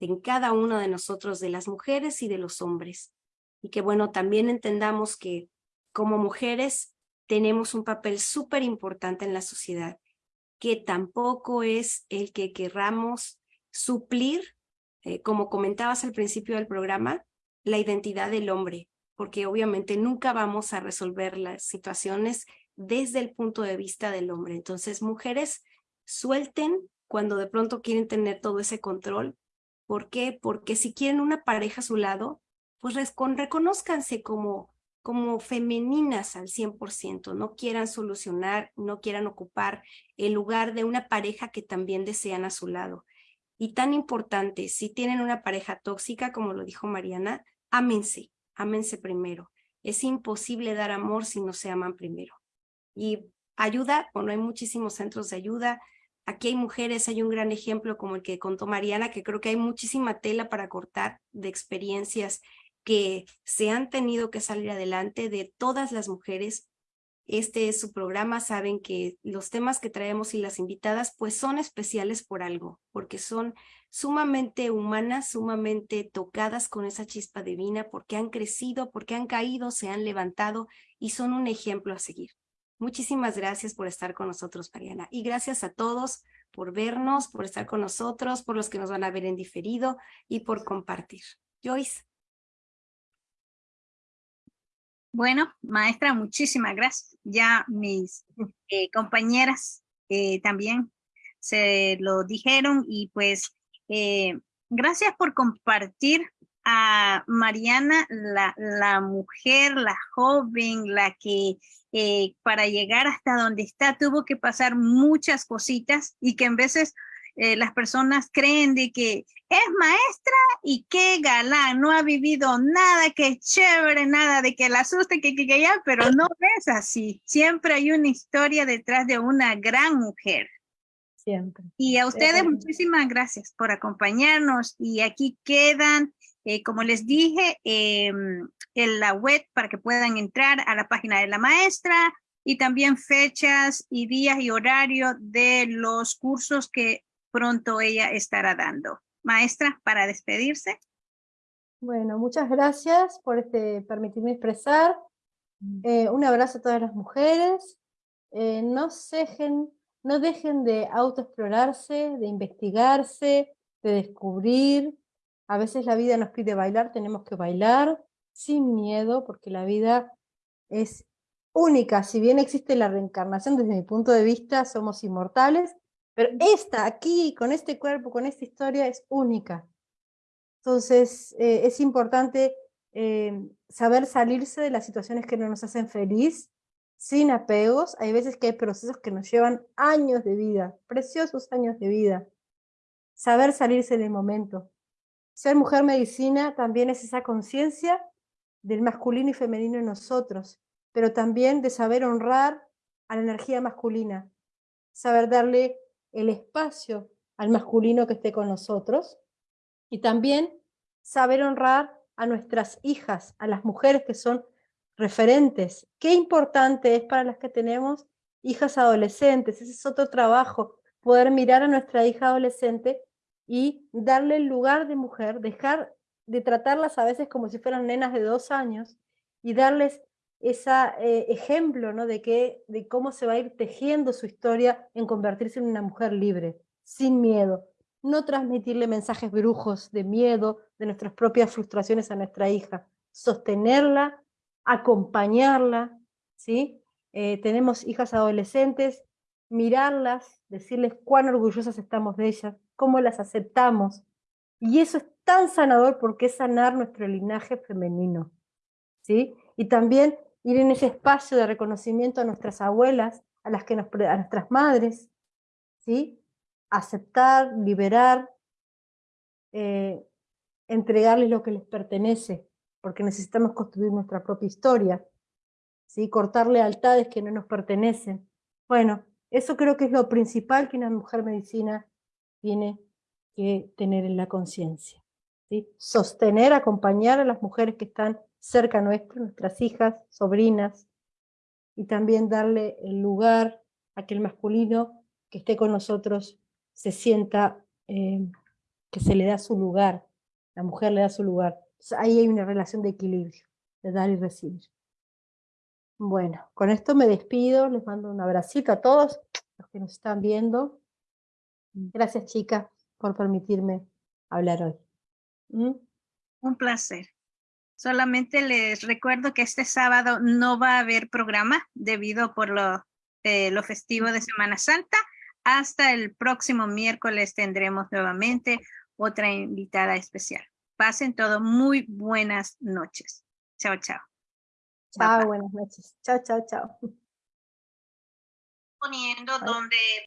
en cada uno de nosotros, de las mujeres y de los hombres. Y que bueno, también entendamos que como mujeres tenemos un papel súper importante en la sociedad, que tampoco es el que querramos suplir, eh, como comentabas al principio del programa, la identidad del hombre, porque obviamente nunca vamos a resolver las situaciones desde el punto de vista del hombre. Entonces, mujeres, suelten cuando de pronto quieren tener todo ese control. ¿Por qué? Porque si quieren una pareja a su lado, pues reconozcanse como, como femeninas al 100%, no quieran solucionar, no quieran ocupar el lugar de una pareja que también desean a su lado. Y tan importante, si tienen una pareja tóxica, como lo dijo Mariana, ámense, ámense primero. Es imposible dar amor si no se aman primero. Y ayuda, bueno, hay muchísimos centros de ayuda. Aquí hay mujeres, hay un gran ejemplo como el que contó Mariana, que creo que hay muchísima tela para cortar de experiencias que se han tenido que salir adelante de todas las mujeres este es su programa, saben que los temas que traemos y las invitadas pues son especiales por algo, porque son sumamente humanas, sumamente tocadas con esa chispa divina, porque han crecido, porque han caído, se han levantado y son un ejemplo a seguir. Muchísimas gracias por estar con nosotros, Mariana. Y gracias a todos por vernos, por estar con nosotros, por los que nos van a ver en diferido y por compartir. Joyce. Bueno, maestra, muchísimas gracias. Ya mis eh, compañeras eh, también se lo dijeron y pues eh, gracias por compartir a Mariana, la, la mujer, la joven, la que para llegar hasta donde está tuvo que pasar muchas cositas y que en veces eh, las personas creen de que es maestra y qué galán, no ha vivido nada, qué chévere, nada de que la asuste, que, que, que ya, pero no es así. Siempre hay una historia detrás de una gran mujer. Siempre. Y a ustedes muchísimas gracias por acompañarnos y aquí quedan, eh, como les dije, em, en la web para que puedan entrar a la página de la maestra y también fechas y días y horario de los cursos que pronto ella estará dando. Maestra, para despedirse. Bueno, muchas gracias por este, permitirme expresar. Mm. Eh, un abrazo a todas las mujeres. Eh, no, dejen, no dejen de autoexplorarse, de investigarse, de descubrir. A veces la vida nos pide bailar, tenemos que bailar sin miedo, porque la vida es única. Si bien existe la reencarnación, desde mi punto de vista, somos inmortales, pero esta, aquí, con este cuerpo, con esta historia, es única. Entonces, eh, es importante eh, saber salirse de las situaciones que no nos hacen feliz, sin apegos. Hay veces que hay procesos que nos llevan años de vida, preciosos años de vida. Saber salirse del momento. Ser mujer medicina también es esa conciencia del masculino y femenino en nosotros, pero también de saber honrar a la energía masculina, saber darle el espacio al masculino que esté con nosotros y también saber honrar a nuestras hijas, a las mujeres que son referentes. Qué importante es para las que tenemos hijas adolescentes, ese es otro trabajo, poder mirar a nuestra hija adolescente y darle el lugar de mujer, dejar de tratarlas a veces como si fueran nenas de dos años y darles ese eh, ejemplo ¿no? de, que, de cómo se va a ir tejiendo su historia en convertirse en una mujer libre, sin miedo. No transmitirle mensajes brujos de miedo, de nuestras propias frustraciones a nuestra hija. Sostenerla, acompañarla. ¿sí? Eh, tenemos hijas adolescentes, mirarlas, decirles cuán orgullosas estamos de ellas, cómo las aceptamos. Y eso es tan sanador porque es sanar nuestro linaje femenino. ¿sí? Y también ir en ese espacio de reconocimiento a nuestras abuelas, a, las que nos, a nuestras madres, ¿sí? aceptar, liberar, eh, entregarles lo que les pertenece, porque necesitamos construir nuestra propia historia, ¿sí? cortar lealtades que no nos pertenecen. Bueno, Eso creo que es lo principal que una mujer medicina tiene que tener en la conciencia. ¿sí? Sostener, acompañar a las mujeres que están cerca nuestro, nuestras hijas, sobrinas, y también darle el lugar a que el masculino que esté con nosotros se sienta eh, que se le da su lugar, la mujer le da su lugar. ahí hay una relación de equilibrio, de dar y recibir. Bueno, con esto me despido, les mando un abracito a todos los que nos están viendo. Gracias chicas por permitirme hablar hoy. ¿Mm? Un placer. Solamente les recuerdo que este sábado no va a haber programa debido por lo, eh, lo festivo de Semana Santa. Hasta el próximo miércoles tendremos nuevamente otra invitada especial. Pasen todo muy buenas noches. Chao, chao. Chao, buenas noches. Chao, chao, chao. Poniendo donde